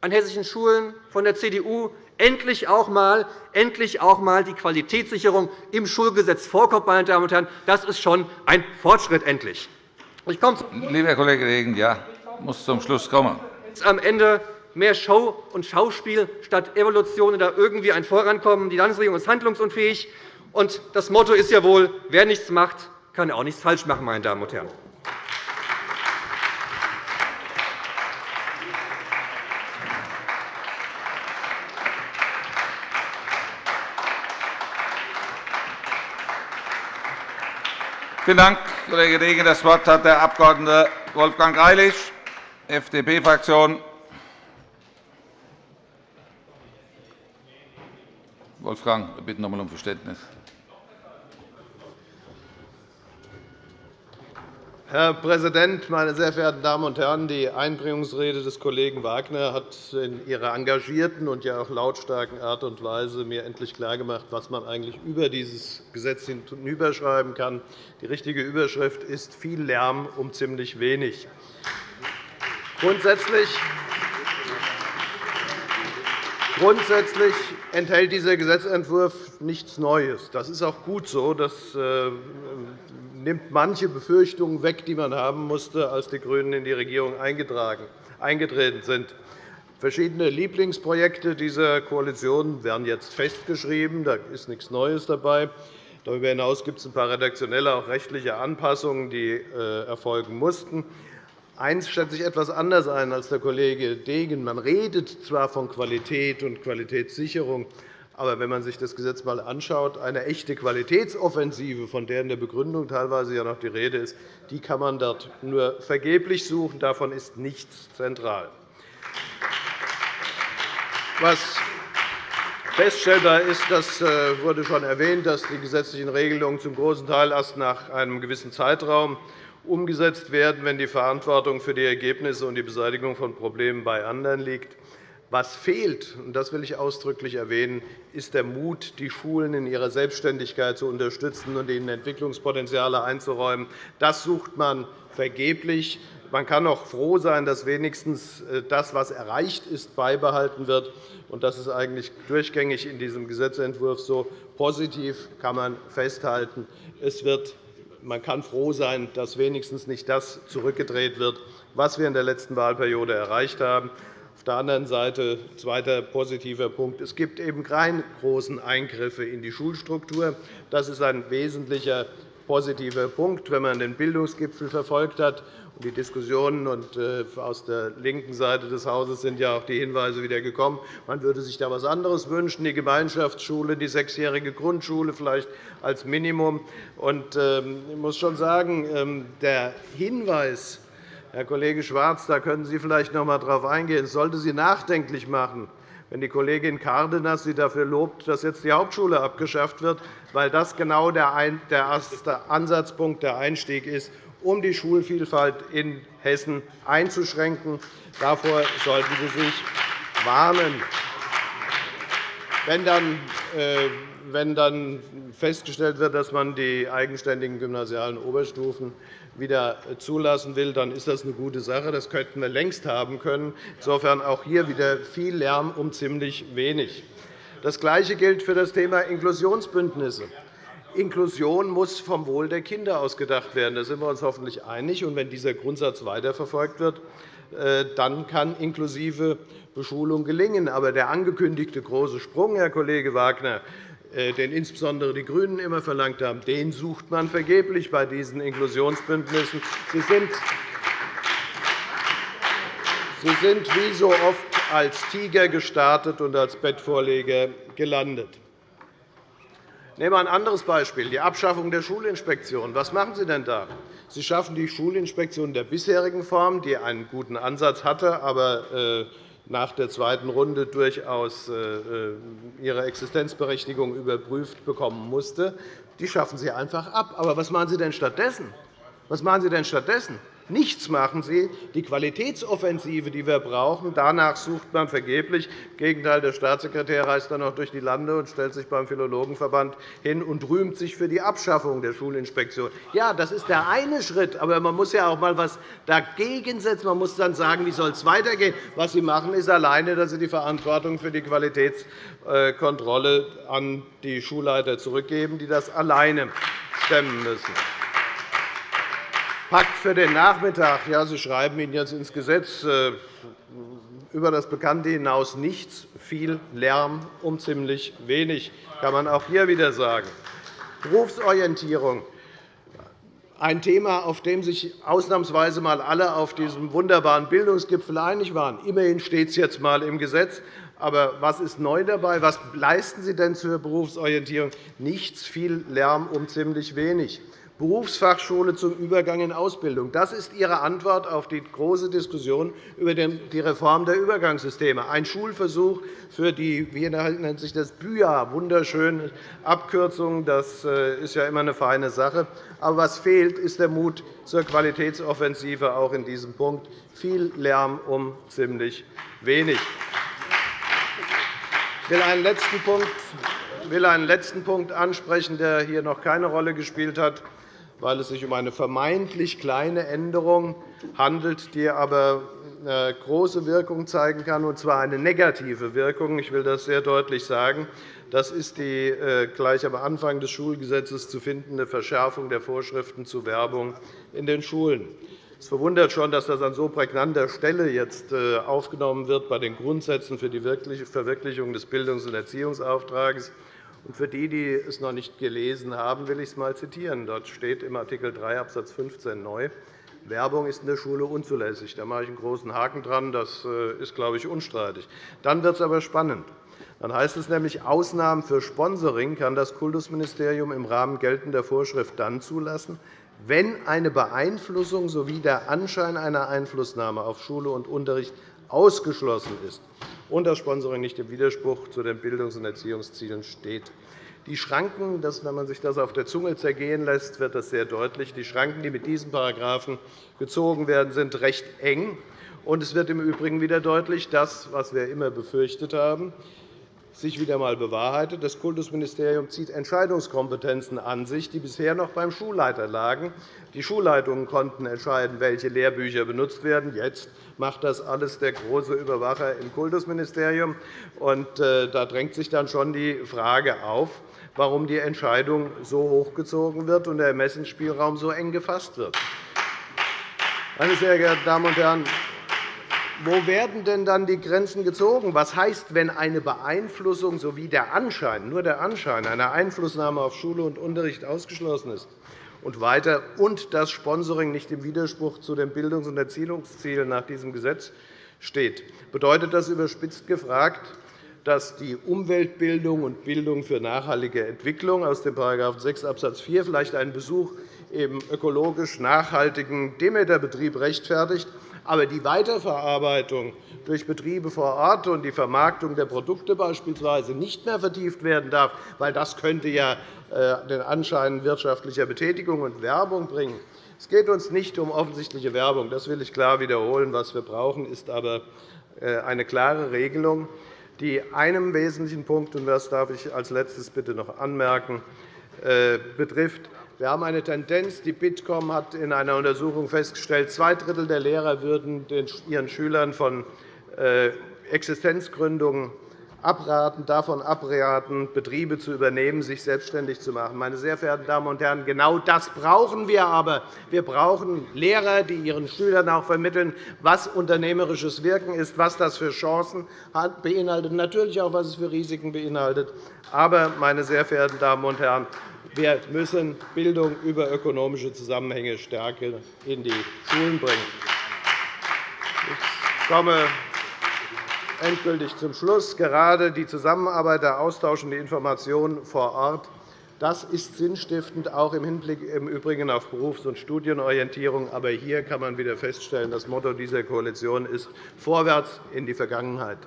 an hessischen Schulen von der CDU endlich auch einmal, die Qualitätssicherung im Schulgesetz vorkommt. Meine Damen und Herren. Das ist schon ein Fortschritt endlich. Ich komme Lieber Kollege Regen, ja, muss zum Schluss kommen. Am Ende mehr Show und Schauspiel statt Evolution oder irgendwie ein Vorankommen. Die Landesregierung ist handlungsunfähig. Und das Motto ist ja wohl, wer nichts macht, kann auch nichts falsch machen. Meine Damen und Herren. Vielen Dank, Kollege Degen. Das Wort hat der Abg. Wolfgang Greilich, FDP-Fraktion. Wolfgang, wir bitten noch einmal um Verständnis. Herr Präsident, meine sehr verehrten Damen und Herren! Die Einbringungsrede des Kollegen Wagner hat in ihrer engagierten und ja auch lautstarken Art und Weise mir endlich klargemacht, was man eigentlich über dieses Gesetz hinüberschreiben kann. Die richtige Überschrift ist viel Lärm um ziemlich wenig. Grundsätzlich Grundsätzlich enthält dieser Gesetzentwurf nichts Neues. Das ist auch gut so. Das äh, nimmt manche Befürchtungen weg, die man haben musste, als die GRÜNEN in die Regierung eingetreten sind. Verschiedene Lieblingsprojekte dieser Koalition werden jetzt festgeschrieben. Da ist nichts Neues dabei. Darüber hinaus gibt es ein paar redaktionelle, auch rechtliche Anpassungen, die äh, erfolgen mussten. Eines stellt sich etwas anders ein als der Kollege Degen. Man redet zwar von Qualität und Qualitätssicherung, aber wenn man sich das Gesetz einmal anschaut, eine echte Qualitätsoffensive, von der in der Begründung teilweise ja noch die Rede ist, die kann man dort nur vergeblich suchen. Davon ist nichts zentral. Was feststellbar ist, das äh, wurde schon erwähnt, dass die gesetzlichen Regelungen zum großen Teil erst nach einem gewissen Zeitraum umgesetzt werden, wenn die Verantwortung für die Ergebnisse und die Beseitigung von Problemen bei anderen liegt. Was fehlt, und das will ich ausdrücklich erwähnen, ist der Mut, die Schulen in ihrer Selbstständigkeit zu unterstützen und ihnen Entwicklungspotenziale einzuräumen. Das sucht man vergeblich. Man kann auch froh sein, dass wenigstens äh, das, was erreicht ist, beibehalten wird. Das ist eigentlich durchgängig in diesem Gesetzentwurf so. Positiv kann man festhalten, es wird man kann froh sein, dass wenigstens nicht das zurückgedreht wird, was wir in der letzten Wahlperiode erreicht haben. Auf der anderen Seite zweiter positiver Punkt. Es gibt eben keine großen Eingriffe in die Schulstruktur. Das ist ein wesentlicher positiver Punkt. Wenn man den Bildungsgipfel verfolgt hat die Diskussionen und äh, aus der linken Seite des Hauses sind ja auch die Hinweise wieder gekommen. Man würde sich da etwas anderes wünschen, die Gemeinschaftsschule, die sechsjährige Grundschule vielleicht als Minimum. Und, ähm, ich muss schon sagen, ähm, der Hinweis, Herr Kollege Schwarz, da können Sie vielleicht noch einmal darauf eingehen. Sollte Sie nachdenklich machen, wenn die Kollegin Cárdenas Sie dafür lobt, dass jetzt die Hauptschule abgeschafft wird, weil das genau der erste Ansatzpunkt, der Einstieg ist, um die Schulvielfalt in Hessen einzuschränken. Davor sollten Sie sich warnen. Wenn dann, äh, wenn dann festgestellt wird, dass man die eigenständigen gymnasialen Oberstufen wieder zulassen will, dann ist das eine gute Sache. Das könnten wir längst haben können. Insofern auch hier wieder viel Lärm um ziemlich wenig. Das Gleiche gilt für das Thema Inklusionsbündnisse. Inklusion muss vom Wohl der Kinder ausgedacht werden. Da sind wir uns hoffentlich einig. Und wenn dieser Grundsatz weiterverfolgt wird, äh, dann kann inklusive Beschulung gelingen. Aber der angekündigte große Sprung, Herr Kollege Wagner, den insbesondere die GRÜNEN immer verlangt haben, den sucht man vergeblich bei diesen Inklusionsbündnissen. Sie sind Sie sind wie so oft als Tiger gestartet und als Bettvorleger gelandet. Nehmen wir ein anderes Beispiel, die Abschaffung der Schulinspektion. Was machen Sie denn da? Sie schaffen die Schulinspektion in der bisherigen Form, die einen guten Ansatz hatte, aber äh, nach der zweiten Runde durchaus äh, äh, ihre Existenzberechtigung überprüft bekommen musste. Die schaffen Sie einfach ab. Aber was machen Sie denn stattdessen? Was machen Sie denn stattdessen? Nichts machen Sie. Die Qualitätsoffensive, die wir brauchen, danach sucht man vergeblich. Im Gegenteil, der Staatssekretär reist dann noch durch die Lande und stellt sich beim Philologenverband hin und rühmt sich für die Abschaffung der Schulinspektion. Ja, das ist der eine Schritt, aber man muss ja auch einmal etwas dagegen setzen. Man muss dann sagen, wie soll es weitergehen. Was Sie machen, ist alleine, dass Sie die Verantwortung für die Qualitätskontrolle an die Schulleiter zurückgeben, die das alleine stemmen müssen. Pakt für den Nachmittag. Ja, Sie schreiben ihn jetzt ins Gesetz. Äh, über das Bekannte hinaus nichts, viel Lärm um ziemlich wenig, kann man auch hier wieder sagen. Berufsorientierung. Ein Thema, auf dem sich ausnahmsweise einmal alle auf diesem wunderbaren Bildungsgipfel einig waren. Immerhin steht es jetzt einmal im Gesetz. Aber was ist neu dabei? Was leisten Sie denn zur Berufsorientierung? Nichts, viel Lärm um ziemlich wenig. Berufsfachschule zum Übergang in Ausbildung. Das ist Ihre Antwort auf die große Diskussion über die Reform der Übergangssysteme. Ein Schulversuch für die, wie nennt sich das, BÜA, wunderschöne Abkürzung. Das äh, ist ja immer eine feine Sache. Aber was fehlt, ist der Mut zur Qualitätsoffensive auch in diesem Punkt. Viel Lärm um ziemlich wenig. Ich will einen letzten Punkt will einen letzten Punkt ansprechen, der hier noch keine Rolle gespielt hat weil es sich um eine vermeintlich kleine Änderung handelt, die aber eine große Wirkung zeigen kann, und zwar eine negative Wirkung. Ich will das sehr deutlich sagen. Das ist die äh, gleich am Anfang des Schulgesetzes zu findende Verschärfung der Vorschriften zu Werbung in den Schulen. Es verwundert schon, dass das an so prägnanter Stelle jetzt äh, aufgenommen wird bei den Grundsätzen für die Verwirklichung des Bildungs- und Erziehungsauftrags. Und für die, die es noch nicht gelesen haben, will ich es einmal zitieren. Dort steht im Art. 3 Abs. 15 neu, Werbung ist in der Schule unzulässig. Da mache ich einen großen Haken dran. Das äh, ist, glaube ich, unstreitig. Dann wird es aber spannend. Dann heißt es nämlich, Ausnahmen für Sponsoring kann das Kultusministerium im Rahmen geltender Vorschrift dann zulassen, wenn eine Beeinflussung sowie der Anschein einer Einflussnahme auf Schule und Unterricht ausgeschlossen ist und das Sponsoring nicht im Widerspruch zu den Bildungs- und Erziehungszielen steht. Die Schranken, das, wenn man sich das auf der Zunge zergehen lässt, wird das sehr deutlich. Die Schranken, die mit diesen Paragraphen gezogen werden, sind recht eng. Und es wird im Übrigen wieder deutlich, das, was wir immer befürchtet haben, sich wieder einmal bewahrheitet. Das Kultusministerium zieht Entscheidungskompetenzen an sich, die bisher noch beim Schulleiter lagen. Die Schulleitungen konnten entscheiden, welche Lehrbücher benutzt werden. Jetzt macht das alles der große Überwacher im Kultusministerium. Äh, da drängt sich dann schon die Frage auf, warum die Entscheidung so hochgezogen wird und der Ermessensspielraum so eng gefasst wird. Meine sehr geehrten Damen und Herren, wo werden denn dann die Grenzen gezogen? Was heißt, wenn eine Beeinflussung sowie der Anschein, nur der Anschein einer Einflussnahme auf Schule und Unterricht ausgeschlossen ist? Und weiter, und das Sponsoring nicht im Widerspruch zu den Bildungs- und Erziehungszielen nach diesem Gesetz steht. Bedeutet das überspitzt gefragt, dass die Umweltbildung und Bildung für nachhaltige Entwicklung aus dem § 6 Abs. 4 vielleicht einen Besuch eben ökologisch nachhaltigen Demeterbetrieb rechtfertigt, aber die Weiterverarbeitung durch Betriebe vor Ort und die Vermarktung der Produkte beispielsweise nicht mehr vertieft werden darf, weil das könnte ja äh, den Anschein wirtschaftlicher Betätigung und Werbung bringen. Es geht uns nicht um offensichtliche Werbung. Das will ich klar wiederholen. Was wir brauchen, ist aber äh, eine klare Regelung, die einem wesentlichen Punkt, und das darf ich als Letztes bitte noch anmerken, äh, betrifft, wir haben eine Tendenz. Die Bitkom hat in einer Untersuchung festgestellt, zwei Drittel der Lehrer würden ihren Schülern von äh, Existenzgründungen abraten, davon abraten, Betriebe zu übernehmen, sich selbstständig zu machen. Meine sehr verehrten Damen und Herren, genau das brauchen wir aber. Wir brauchen Lehrer, die ihren Schülern auch vermitteln, was unternehmerisches Wirken ist, was das für Chancen beinhaltet, natürlich auch, was es für Risiken beinhaltet. Aber, meine sehr verehrten Damen und Herren, wir müssen Bildung über ökonomische Zusammenhänge stärker in die Schulen bringen. Ich komme endgültig zum Schluss. Gerade die Zusammenarbeit, der Austausch und die Informationen vor Ort das ist sinnstiftend, auch im Hinblick im Übrigen auf Berufs- und Studienorientierung. Aber hier kann man wieder feststellen, das Motto dieser Koalition ist Vorwärts in die Vergangenheit.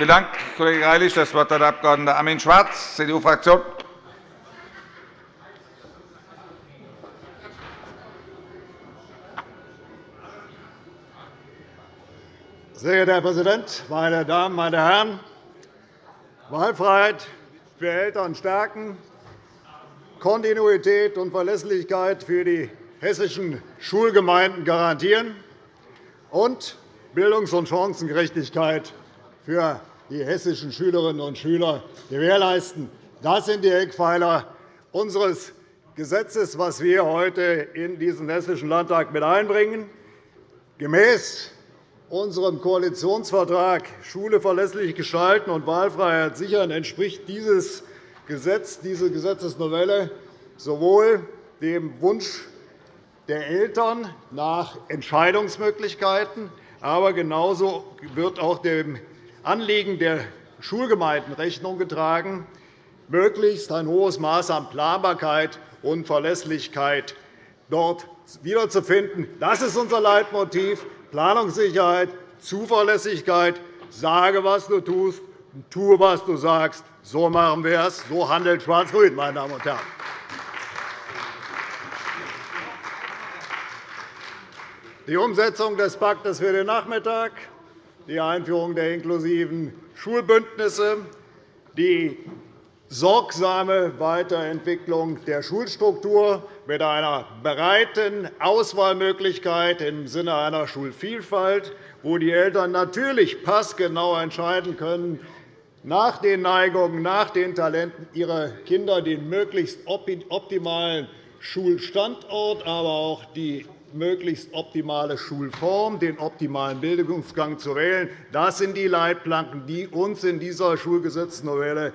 Vielen Dank, Kollege Greilich. Das Wort hat der Abg. Armin Schwarz, CDU-Fraktion. Sehr geehrter Herr Präsident, meine Damen, meine Herren! Wahlfreiheit für Eltern stärken, Kontinuität und Verlässlichkeit für die hessischen Schulgemeinden garantieren und Bildungs- und Chancengerechtigkeit für die hessischen Schülerinnen und Schüler gewährleisten. Das sind die Eckpfeiler unseres Gesetzes, das wir heute in diesen Hessischen Landtag mit einbringen. Gemäß unserem Koalitionsvertrag Schule verlässlich gestalten und Wahlfreiheit sichern entspricht dieses Gesetz, diese Gesetzesnovelle sowohl dem Wunsch der Eltern nach Entscheidungsmöglichkeiten, aber genauso wird auch dem Anliegen der Schulgemeinden Rechnung getragen, möglichst ein hohes Maß an Planbarkeit und Verlässlichkeit dort wiederzufinden. Das ist unser Leitmotiv. Planungssicherheit, Zuverlässigkeit. Sage, was du tust, und tue, was du sagst. So machen wir es. So handelt Schwarz-Grün, meine Damen und Herren. Die Umsetzung des Paktes für den Nachmittag die Einführung der inklusiven Schulbündnisse, die sorgsame Weiterentwicklung der Schulstruktur mit einer breiten Auswahlmöglichkeit im Sinne einer Schulvielfalt, wo die Eltern natürlich passgenau entscheiden können, nach den Neigungen, nach den Talenten ihrer Kinder den möglichst optimalen Schulstandort, aber auch die möglichst optimale Schulform, den optimalen Bildungsgang zu wählen. Das sind die Leitplanken, die uns in dieser Schulgesetznovelle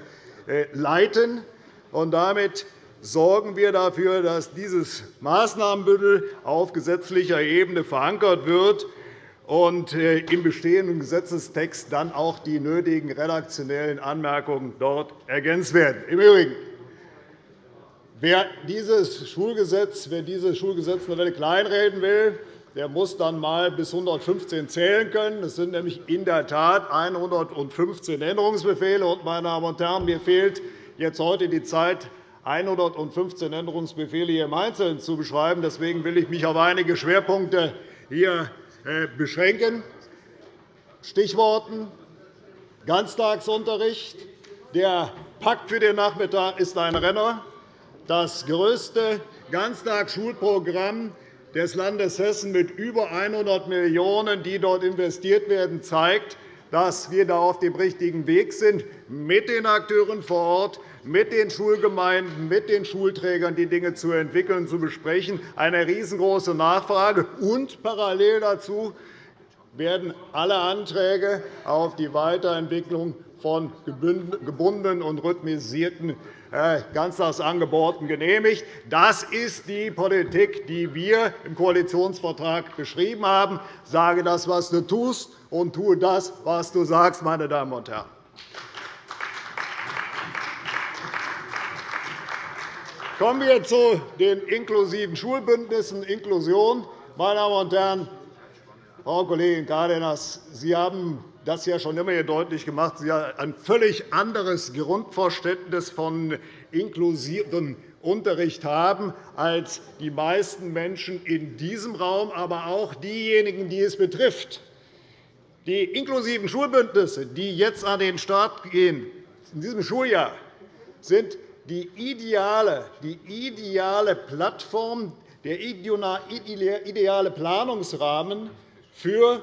äh, leiten. Und damit sorgen wir dafür, dass dieses Maßnahmenbündel auf gesetzlicher Ebene verankert wird und äh, im bestehenden Gesetzestext dann auch die nötigen redaktionellen Anmerkungen dort ergänzt werden. Im Übrigen Wer dieses Schulgesetz, wer diese Schulgesetznovelle kleinreden will, der muss dann einmal bis 115 zählen können. Es sind nämlich in der Tat 115 Änderungsbefehle. Und, meine Damen und Herren, mir fehlt jetzt heute die Zeit, 115 Änderungsbefehle hier im Einzelnen zu beschreiben. Deswegen will ich mich auf einige Schwerpunkte hier äh, beschränken. Stichworten Ganztagsunterricht. Der Pakt für den Nachmittag ist ein Renner das größte Ganztagsschulprogramm des Landes Hessen mit über 100 Millionen €, die dort investiert werden, zeigt, dass wir da auf dem richtigen Weg sind, mit den Akteuren vor Ort, mit den Schulgemeinden, mit den Schulträgern die Dinge zu entwickeln und zu besprechen. Eine riesengroße Nachfrage. Und parallel dazu werden alle Anträge auf die Weiterentwicklung von gebundenen und rhythmisierten Ganztagsangeboten genehmigt. Das ist die Politik, die wir im Koalitionsvertrag beschrieben haben. Sage das, was du tust, und tue das, was du sagst, meine Damen und Herren. Kommen wir zu den inklusiven Schulbündnissen, Inklusion. Meine Damen und Herren, Frau Kollegin Cárdenas, Sie haben das ja schon immer hier deutlich gemacht. Sie haben ein völlig anderes Grundverständnis von inklusivem Unterricht haben als die meisten Menschen in diesem Raum, aber auch diejenigen, die es betrifft. Die inklusiven Schulbündnisse, die jetzt an den Start gehen in diesem Schuljahr, sind die ideale, die ideale Plattform, der ideale Planungsrahmen für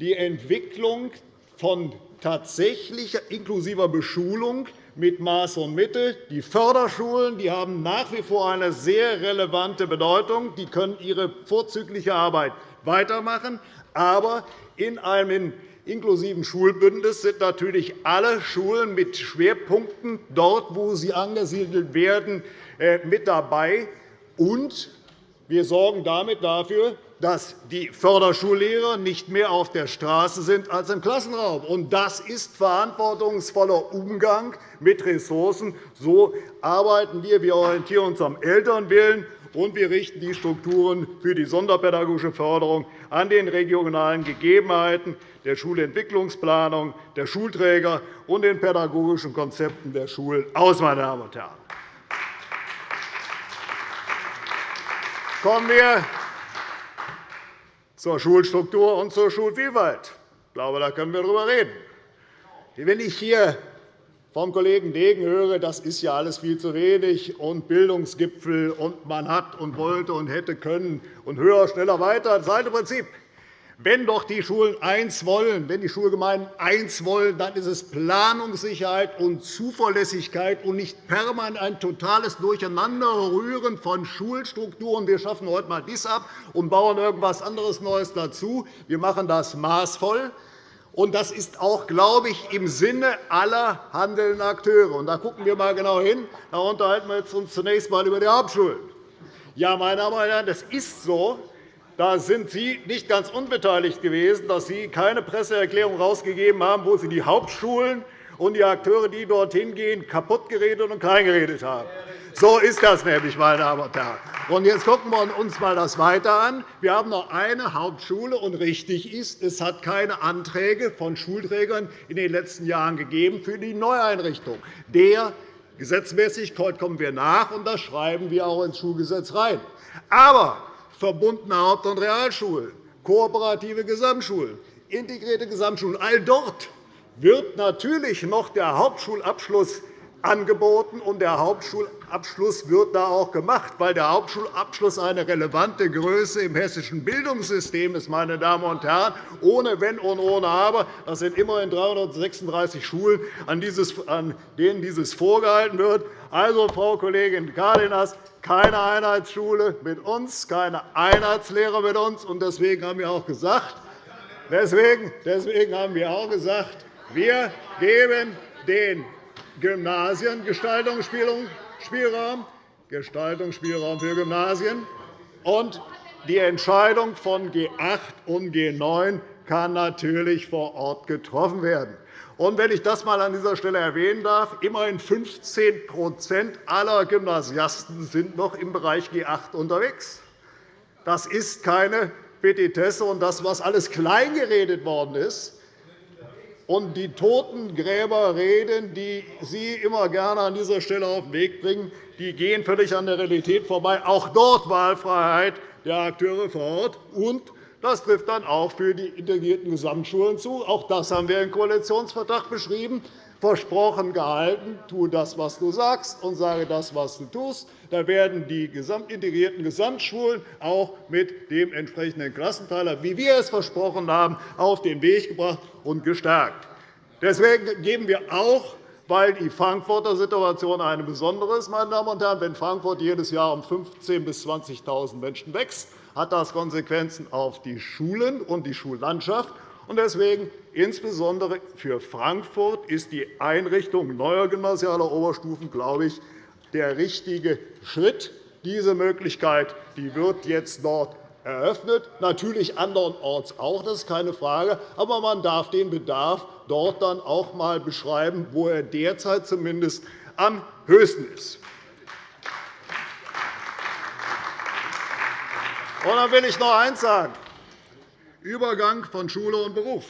die Entwicklung von tatsächlicher inklusiver Beschulung mit Maß und Mitte. Die Förderschulen die haben nach wie vor eine sehr relevante Bedeutung. Die können ihre vorzügliche Arbeit weitermachen. Aber in einem inklusiven Schulbündnis sind natürlich alle Schulen mit Schwerpunkten dort, wo sie angesiedelt werden, äh, mit dabei. Und wir sorgen damit dafür, dass die Förderschullehrer nicht mehr auf der Straße sind als im Klassenraum. Das ist verantwortungsvoller Umgang mit Ressourcen. So arbeiten wir. Wir orientieren uns am Elternwillen und wir richten die Strukturen für die sonderpädagogische Förderung an den regionalen Gegebenheiten der Schulentwicklungsplanung, der Schulträger und den pädagogischen Konzepten der Schulen aus. Meine Damen und Herren. Kommen wir zur Schulstruktur und zur Schulvielfalt. Ich glaube, da können wir darüber reden. Wenn ich hier vom Kollegen Degen höre, das ist ja alles viel zu wenig und Bildungsgipfel und man hat und wollte und hätte können und höher, schneller, weiter. Das alte Prinzip. Wenn doch die Schulen eins wollen, wenn die Schulgemeinden eins wollen, dann ist es Planungssicherheit und Zuverlässigkeit und nicht permanent ein totales Durcheinanderrühren von Schulstrukturen. Wir schaffen heute einmal dies ab und bauen irgendwas anderes Neues dazu. Wir machen das maßvoll. Und das ist auch, glaube ich, im Sinne aller handelnden Akteure. Und da gucken wir einmal genau hin. Da unterhalten wir uns zunächst einmal über die Hauptschulen. Ja, meine Damen und Herren, das ist so. Da sind Sie nicht ganz unbeteiligt gewesen, dass Sie keine Presseerklärung herausgegeben haben, wo Sie die Hauptschulen und die Akteure, die dorthin gehen, kaputtgeredet und kleingeredet haben. So ist das nämlich, meine Damen und Herren. Und jetzt gucken wir uns einmal das weiter an. Wir haben noch eine Hauptschule, und richtig ist, es hat keine Anträge von Schulträgern in den letzten Jahren gegeben für die Neueinrichtung. Der Gesetzmäßigkeit kommen wir nach, und das schreiben wir auch ins Schulgesetz rein. Aber verbundene Haupt- und Realschulen, kooperative Gesamtschulen, integrierte Gesamtschulen, all dort wird natürlich noch der Hauptschulabschluss angeboten, und der Hauptschulabschluss wird da auch gemacht, weil der Hauptschulabschluss eine relevante Größe im hessischen Bildungssystem ist, meine Damen und Herren, ohne Wenn und ohne Aber. Das sind immerhin 336 Schulen, an denen dieses vorgehalten wird. Also, Frau Kollegin Cárdenas, keine Einheitsschule mit uns, keine Einheitslehrer mit uns. Deswegen haben wir auch gesagt, deswegen, deswegen haben wir auch gesagt wir geben den Gymnasien Gestaltungsspielraum, Gestaltungsspielraum für Gymnasien. Und die Entscheidung von G8 und G9 kann natürlich vor Ort getroffen werden. Und wenn ich das einmal an dieser Stelle erwähnen darf, immerhin 15% aller Gymnasiasten sind noch im Bereich G8 unterwegs. Das ist keine Petitesse. Und das, was alles kleingeredet worden ist, und die Totengräberreden, die Sie immer gerne an dieser Stelle auf den Weg bringen, die gehen völlig an der Realität vorbei. Auch dort Wahlfreiheit der Akteure vor Ort. Und das trifft dann auch für die integrierten Gesamtschulen zu. Auch das haben wir im Koalitionsvertrag beschrieben versprochen gehalten, tue das, was du sagst, und sage das, was du tust. Da werden die integrierten Gesamtschulen auch mit dem entsprechenden Klassenteiler, wie wir es versprochen haben, auf den Weg gebracht und gestärkt. Deswegen geben wir auch weil die Frankfurter Situation eine besondere ist. Meine Damen und Herren. Wenn Frankfurt jedes Jahr um 15.000 bis 20.000 Menschen wächst, hat das Konsequenzen auf die Schulen und die Schullandschaft. Deswegen insbesondere für Frankfurt ist die Einrichtung neuer gymnasialer Oberstufen, glaube ich, der richtige Schritt. Diese Möglichkeit die wird jetzt dort eröffnet, natürlich andernorts auch, das ist keine Frage. Aber man darf den Bedarf dort dann auch einmal beschreiben, wo er derzeit zumindest am höchsten ist. Und dann will ich noch eines sagen. Übergang von Schule und Beruf.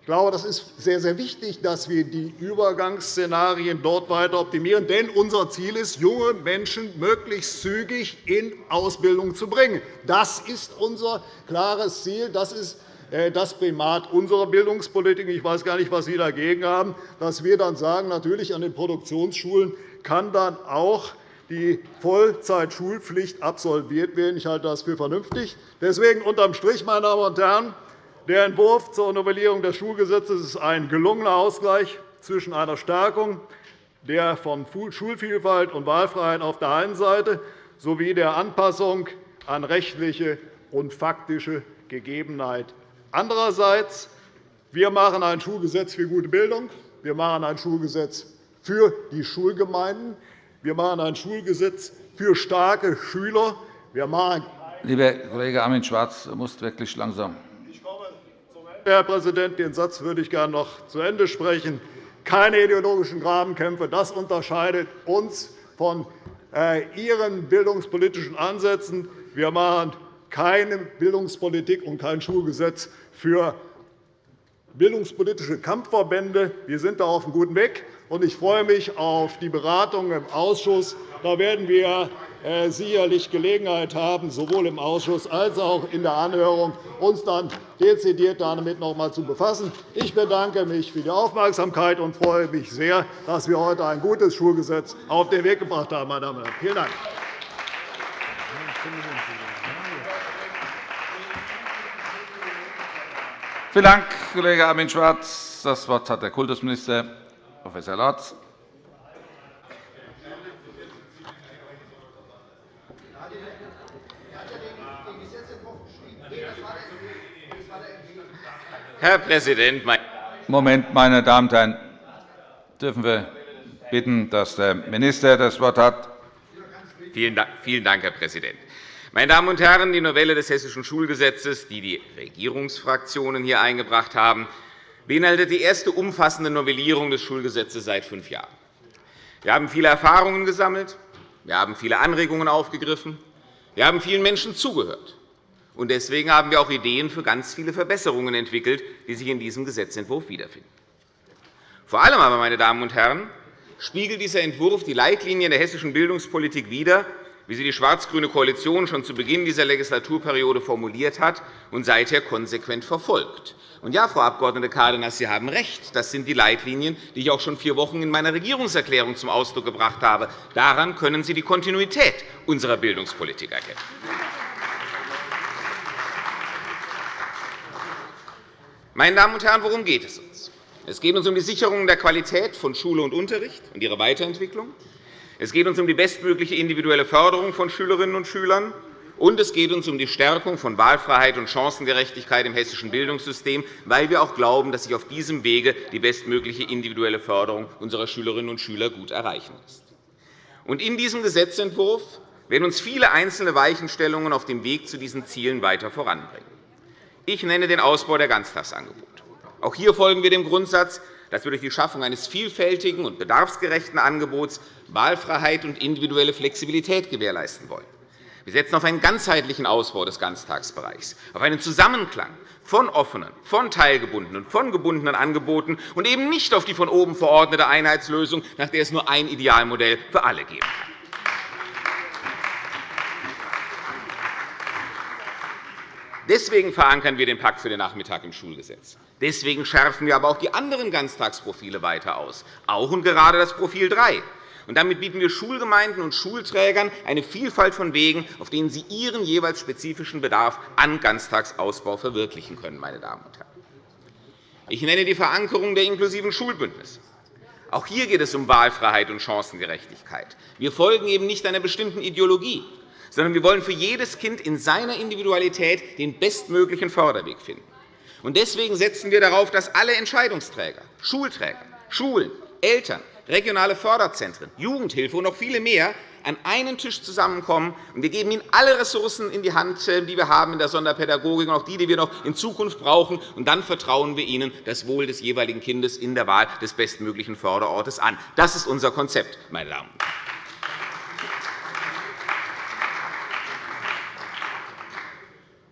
Ich glaube, das ist sehr, sehr wichtig, dass wir die Übergangsszenarien dort weiter optimieren. Denn unser Ziel ist, junge Menschen möglichst zügig in Ausbildung zu bringen. Das ist unser klares Ziel. Das ist äh, das Primat unserer Bildungspolitik. Ich weiß gar nicht, was Sie dagegen haben, dass wir dann sagen, natürlich an den Produktionsschulen kann dann auch die Vollzeitschulpflicht absolviert werden. Ich halte das für vernünftig. Deswegen unterm Strich, meine Damen und Herren, der Entwurf zur Novellierung des Schulgesetzes ist ein gelungener Ausgleich zwischen einer Stärkung der von Schulvielfalt und Wahlfreiheit auf der einen Seite sowie der Anpassung an rechtliche und faktische Gegebenheit andererseits. Wir machen ein Schulgesetz für gute Bildung. Wir machen ein Schulgesetz für die Schulgemeinden. Wir machen ein Schulgesetz für starke Schüler. Wir machen Lieber Kollege Armin Schwarz, du musst wirklich langsam. Herr Präsident, den Satz würde ich gerne noch zu Ende sprechen. Keine ideologischen Grabenkämpfe. Das unterscheidet uns von äh, Ihren bildungspolitischen Ansätzen. Wir machen keine Bildungspolitik und kein Schulgesetz für bildungspolitische Kampfverbände. Wir sind da auf einem guten Weg. Ich freue mich auf die Beratungen im Ausschuss. Da werden wir äh, sicherlich Gelegenheit haben, sowohl im Ausschuss als auch in der Anhörung uns dann dezidiert damit noch einmal zu befassen. Ich bedanke mich für die Aufmerksamkeit und freue mich sehr, dass wir heute ein gutes Schulgesetz auf den Weg gebracht haben. Meine Damen und Herren. Vielen Dank. Vielen Dank, Kollege Armin Schwarz. Das Wort hat der Kultusminister, Prof. Lorz. Herr Präsident, Moment, meine Damen und Herren, dürfen wir bitten, dass der Minister das Wort hat. Vielen Dank, Herr Präsident. Meine Damen und Herren, die Novelle des Hessischen Schulgesetzes, die die Regierungsfraktionen hier eingebracht haben, beinhaltet die erste umfassende Novellierung des Schulgesetzes seit fünf Jahren. Wir haben viele Erfahrungen gesammelt, wir haben viele Anregungen aufgegriffen, wir haben vielen Menschen zugehört. Und deswegen haben wir auch Ideen für ganz viele Verbesserungen entwickelt, die sich in diesem Gesetzentwurf wiederfinden. Vor allem aber, meine Damen und Herren, spiegelt dieser Entwurf die Leitlinien der hessischen Bildungspolitik wider, wie sie die schwarz-grüne Koalition schon zu Beginn dieser Legislaturperiode formuliert hat und seither konsequent verfolgt. Und ja, Frau Abg. Cárdenas, Sie haben recht. Das sind die Leitlinien, die ich auch schon vier Wochen in meiner Regierungserklärung zum Ausdruck gebracht habe. Daran können Sie die Kontinuität unserer Bildungspolitik erkennen. Meine Damen und Herren, worum geht es uns? Es geht uns um die Sicherung der Qualität von Schule und Unterricht und ihre Weiterentwicklung. Es geht uns um die bestmögliche individuelle Förderung von Schülerinnen und Schülern. Und es geht uns um die Stärkung von Wahlfreiheit und Chancengerechtigkeit im hessischen Bildungssystem, weil wir auch glauben, dass sich auf diesem Wege die bestmögliche individuelle Förderung unserer Schülerinnen und Schüler gut erreichen lässt. in diesem Gesetzentwurf werden uns viele einzelne Weichenstellungen auf dem Weg zu diesen Zielen weiter voranbringen. Ich nenne den Ausbau der Ganztagsangebote. Auch hier folgen wir dem Grundsatz, dass wir durch die Schaffung eines vielfältigen und bedarfsgerechten Angebots Wahlfreiheit und individuelle Flexibilität gewährleisten wollen. Wir setzen auf einen ganzheitlichen Ausbau des Ganztagsbereichs, auf einen Zusammenklang von offenen, von teilgebundenen und von gebundenen Angeboten und eben nicht auf die von oben verordnete Einheitslösung, nach der es nur ein Idealmodell für alle geben kann. Deswegen verankern wir den Pakt für den Nachmittag im Schulgesetz. Deswegen schärfen wir aber auch die anderen Ganztagsprofile weiter aus, auch und gerade das Profil 3. Und damit bieten wir Schulgemeinden und Schulträgern eine Vielfalt von Wegen, auf denen sie ihren jeweils spezifischen Bedarf an Ganztagsausbau verwirklichen können. Meine Damen und Herren. Ich nenne die Verankerung der inklusiven Schulbündnisse. Auch hier geht es um Wahlfreiheit und Chancengerechtigkeit. Wir folgen eben nicht einer bestimmten Ideologie, sondern wir wollen für jedes Kind in seiner Individualität den bestmöglichen Förderweg finden. Deswegen setzen wir darauf, dass alle Entscheidungsträger, Schulträger, Schulen, Eltern, regionale Förderzentren, Jugendhilfe und noch viele mehr an einen Tisch zusammenkommen. Wir geben ihnen alle Ressourcen in die Hand, äh, die wir haben in der Sonderpädagogik, und auch die, die wir noch in Zukunft brauchen. Und dann vertrauen wir ihnen das Wohl des jeweiligen Kindes in der Wahl des bestmöglichen Förderortes an. Das ist unser Konzept, meine Damen und Herren.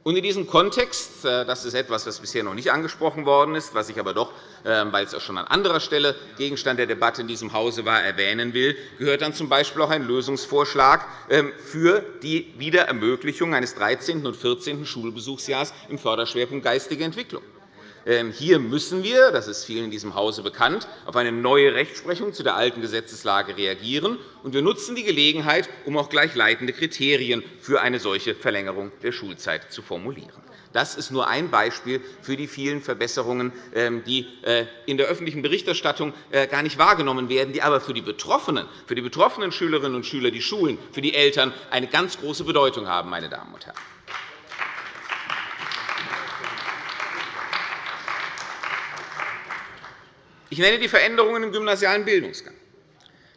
Und in diesem Kontext, äh, das ist etwas, was bisher noch nicht angesprochen worden ist, was ich aber doch, ähm, weil es auch schon an anderer Stelle Gegenstand der Debatte in diesem Hause war, erwähnen will, gehört dann z. B. auch ein Lösungsvorschlag ähm, für die Wiederermöglichung eines 13. und 14. Schulbesuchsjahres im Förderschwerpunkt Geistige Entwicklung. Ähm, hier müssen wir, das ist vielen in diesem Hause bekannt, auf eine neue Rechtsprechung zu der alten Gesetzeslage reagieren. und Wir nutzen die Gelegenheit, um auch gleich leitende Kriterien für eine solche Verlängerung der Schulzeit zu formulieren. Das ist nur ein Beispiel für die vielen Verbesserungen, ähm, die äh, in der öffentlichen Berichterstattung äh, gar nicht wahrgenommen werden, die aber für die Betroffenen, für die betroffenen Schülerinnen und Schüler, die Schulen, für die Eltern eine ganz große Bedeutung haben. Meine Damen und Herren. Ich nenne die Veränderungen im gymnasialen Bildungsgang.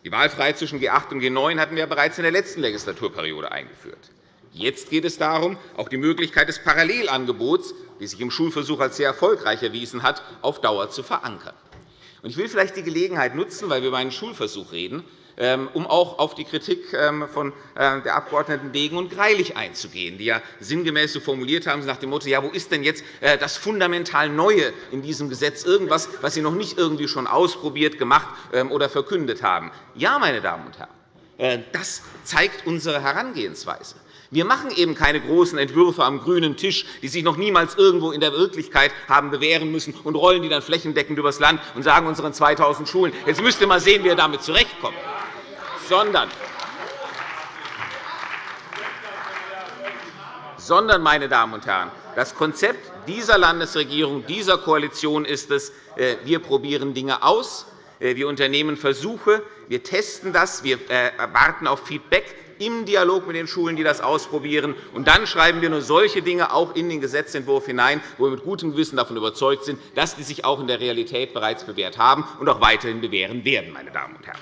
Die Wahlfreiheit zwischen G8 und G9 hatten wir bereits in der letzten Legislaturperiode eingeführt. Jetzt geht es darum, auch die Möglichkeit des Parallelangebots, die sich im Schulversuch als sehr erfolgreich erwiesen hat, auf Dauer zu verankern. Ich will vielleicht die Gelegenheit nutzen, weil wir über einen Schulversuch reden, um auch auf die Kritik ähm, von äh, der Abg. Degen und Greilich einzugehen, die ja sinngemäß so formuliert haben, nach dem Motto, ja, wo ist denn jetzt äh, das fundamental Neue in diesem Gesetz, irgendwas, was Sie noch nicht irgendwie schon ausprobiert, gemacht ähm, oder verkündet haben. Ja, meine Damen und Herren, äh, das zeigt unsere Herangehensweise. Wir machen eben keine großen Entwürfe am grünen Tisch, die sich noch niemals irgendwo in der Wirklichkeit haben bewähren müssen, und rollen die dann flächendeckend übers Land und sagen unseren 2.000 Schulen, jetzt müsst ihr mal sehen, wie ihr damit zurechtkommt sondern sondern, meine Damen und Herren, das Konzept dieser Landesregierung, dieser Koalition ist es, äh, wir probieren Dinge aus, äh, wir unternehmen Versuche, wir testen das, wir äh, warten auf Feedback im Dialog mit den Schulen, die das ausprobieren. Und dann schreiben wir nur solche Dinge auch in den Gesetzentwurf hinein, wo wir mit gutem Gewissen davon überzeugt sind, dass die sich auch in der Realität bereits bewährt haben und auch weiterhin bewähren werden. Meine Damen und Herren.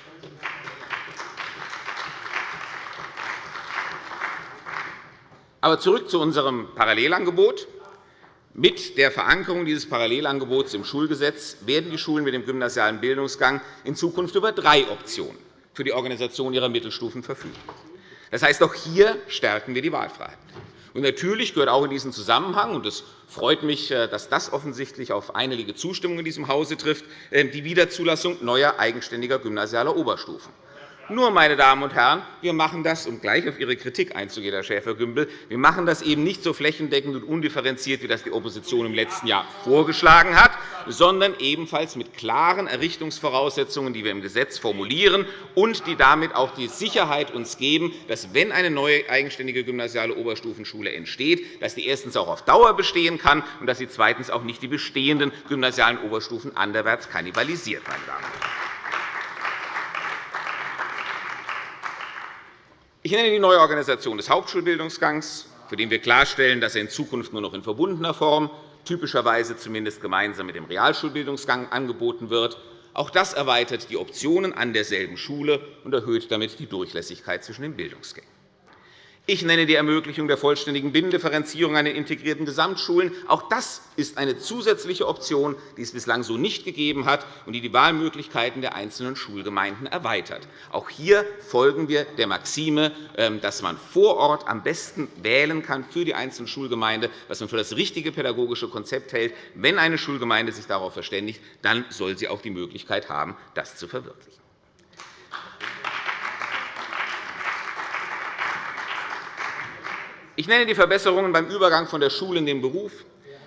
Aber zurück zu unserem Parallelangebot. Mit der Verankerung dieses Parallelangebots im Schulgesetz werden die Schulen mit dem gymnasialen Bildungsgang in Zukunft über drei Optionen für die Organisation ihrer Mittelstufen verfügen. Das heißt, auch hier stärken wir die Wahlfreiheit. Und natürlich gehört auch in diesem Zusammenhang, und es freut mich, äh, dass das offensichtlich auf einhellige Zustimmung in diesem Hause trifft, äh, die Wiederzulassung neuer eigenständiger gymnasialer Oberstufen. Nur, meine Damen und Herren, wir machen das, um gleich auf Ihre Kritik einzugehen, Herr Schäfer-Gümbel, wir machen das eben nicht so flächendeckend und undifferenziert, wie das die Opposition im letzten Jahr vorgeschlagen hat, sondern ebenfalls mit klaren Errichtungsvoraussetzungen, die wir im Gesetz formulieren und die damit auch die Sicherheit uns geben, dass, wenn eine neue eigenständige gymnasiale Oberstufenschule entsteht, dass die erstens auch auf Dauer bestehen kann und dass sie zweitens auch nicht die bestehenden gymnasialen Oberstufen anderwärts kannibalisiert. Meine Damen und Herren. Ich nenne die neue Organisation des Hauptschulbildungsgangs, für den wir klarstellen, dass er in Zukunft nur noch in verbundener Form, typischerweise zumindest gemeinsam mit dem Realschulbildungsgang, angeboten wird. Auch das erweitert die Optionen an derselben Schule und erhöht damit die Durchlässigkeit zwischen den Bildungsgängen. Ich nenne die Ermöglichung der vollständigen Binnendifferenzierung an den integrierten Gesamtschulen. Auch das ist eine zusätzliche Option, die es bislang so nicht gegeben hat und die die Wahlmöglichkeiten der einzelnen Schulgemeinden erweitert. Auch hier folgen wir der Maxime, ähm, dass man vor Ort am besten wählen kann für die einzelne Schulgemeinde, was man für das richtige pädagogische Konzept hält. Wenn eine Schulgemeinde sich darauf verständigt, dann soll sie auch die Möglichkeit haben, das zu verwirklichen. Ich nenne die Verbesserungen beim Übergang von der Schule in den Beruf,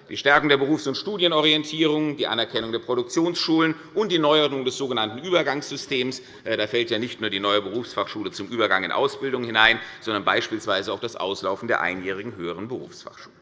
die Stärkung der Berufs- und Studienorientierung, die Anerkennung der Produktionsschulen und die Neuerung des sogenannten Übergangssystems. Äh, da fällt ja nicht nur die neue Berufsfachschule zum Übergang in Ausbildung hinein, sondern beispielsweise auch das Auslaufen der einjährigen höheren Berufsfachschulen.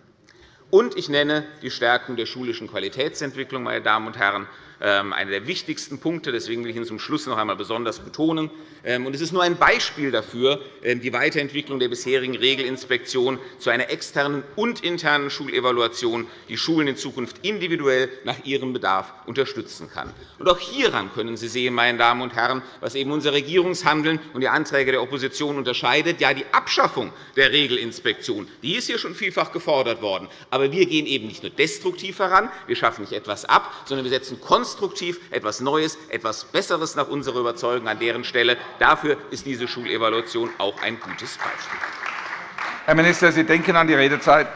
Und ich nenne die Stärkung der schulischen Qualitätsentwicklung. Meine Damen und Herren. Ähm, einer der wichtigsten Punkte. Deswegen will ich ihn zum Schluss noch einmal besonders betonen. Ähm, es ist nur ein Beispiel dafür, ähm, die Weiterentwicklung der bisherigen Regelinspektion zu einer externen und internen Schulevaluation, die Schulen in Zukunft individuell nach ihrem Bedarf unterstützen kann. auch hieran können Sie sehen, meine Damen und Herren, was eben unser Regierungshandeln und die Anträge der Opposition unterscheidet. Ja, die Abschaffung der Regelinspektion die ist hier schon vielfach gefordert worden. Aber wir gehen eben nicht nur destruktiv heran, wir schaffen nicht etwas ab, sondern wir setzen konstruktiv etwas Neues, etwas Besseres nach unserer Überzeugung an deren Stelle. Dafür ist diese Schulevaluation auch ein gutes Beispiel. Herr Minister, Sie denken an die Redezeit.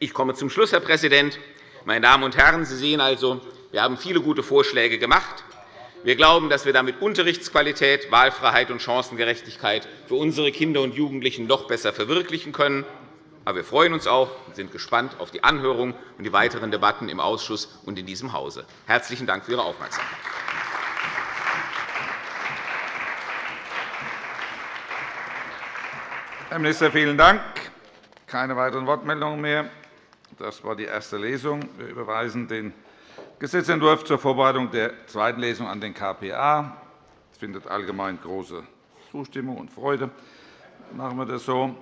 Ich komme zum Schluss, Herr Präsident. Meine Damen und Herren, Sie sehen also, wir haben viele gute Vorschläge gemacht. Wir glauben, dass wir damit Unterrichtsqualität, Wahlfreiheit und Chancengerechtigkeit für unsere Kinder und Jugendlichen noch besser verwirklichen können. Aber wir freuen uns auch und sind gespannt auf die Anhörung und die weiteren Debatten im Ausschuss und in diesem Hause. Herzlichen Dank für Ihre Aufmerksamkeit. Herr Minister, vielen Dank. Keine weiteren Wortmeldungen mehr. Das war die erste Lesung. Wir überweisen den Gesetzentwurf zur Vorbereitung der zweiten Lesung an den KPA. Es findet allgemein große Zustimmung und Freude. Machen wir das so.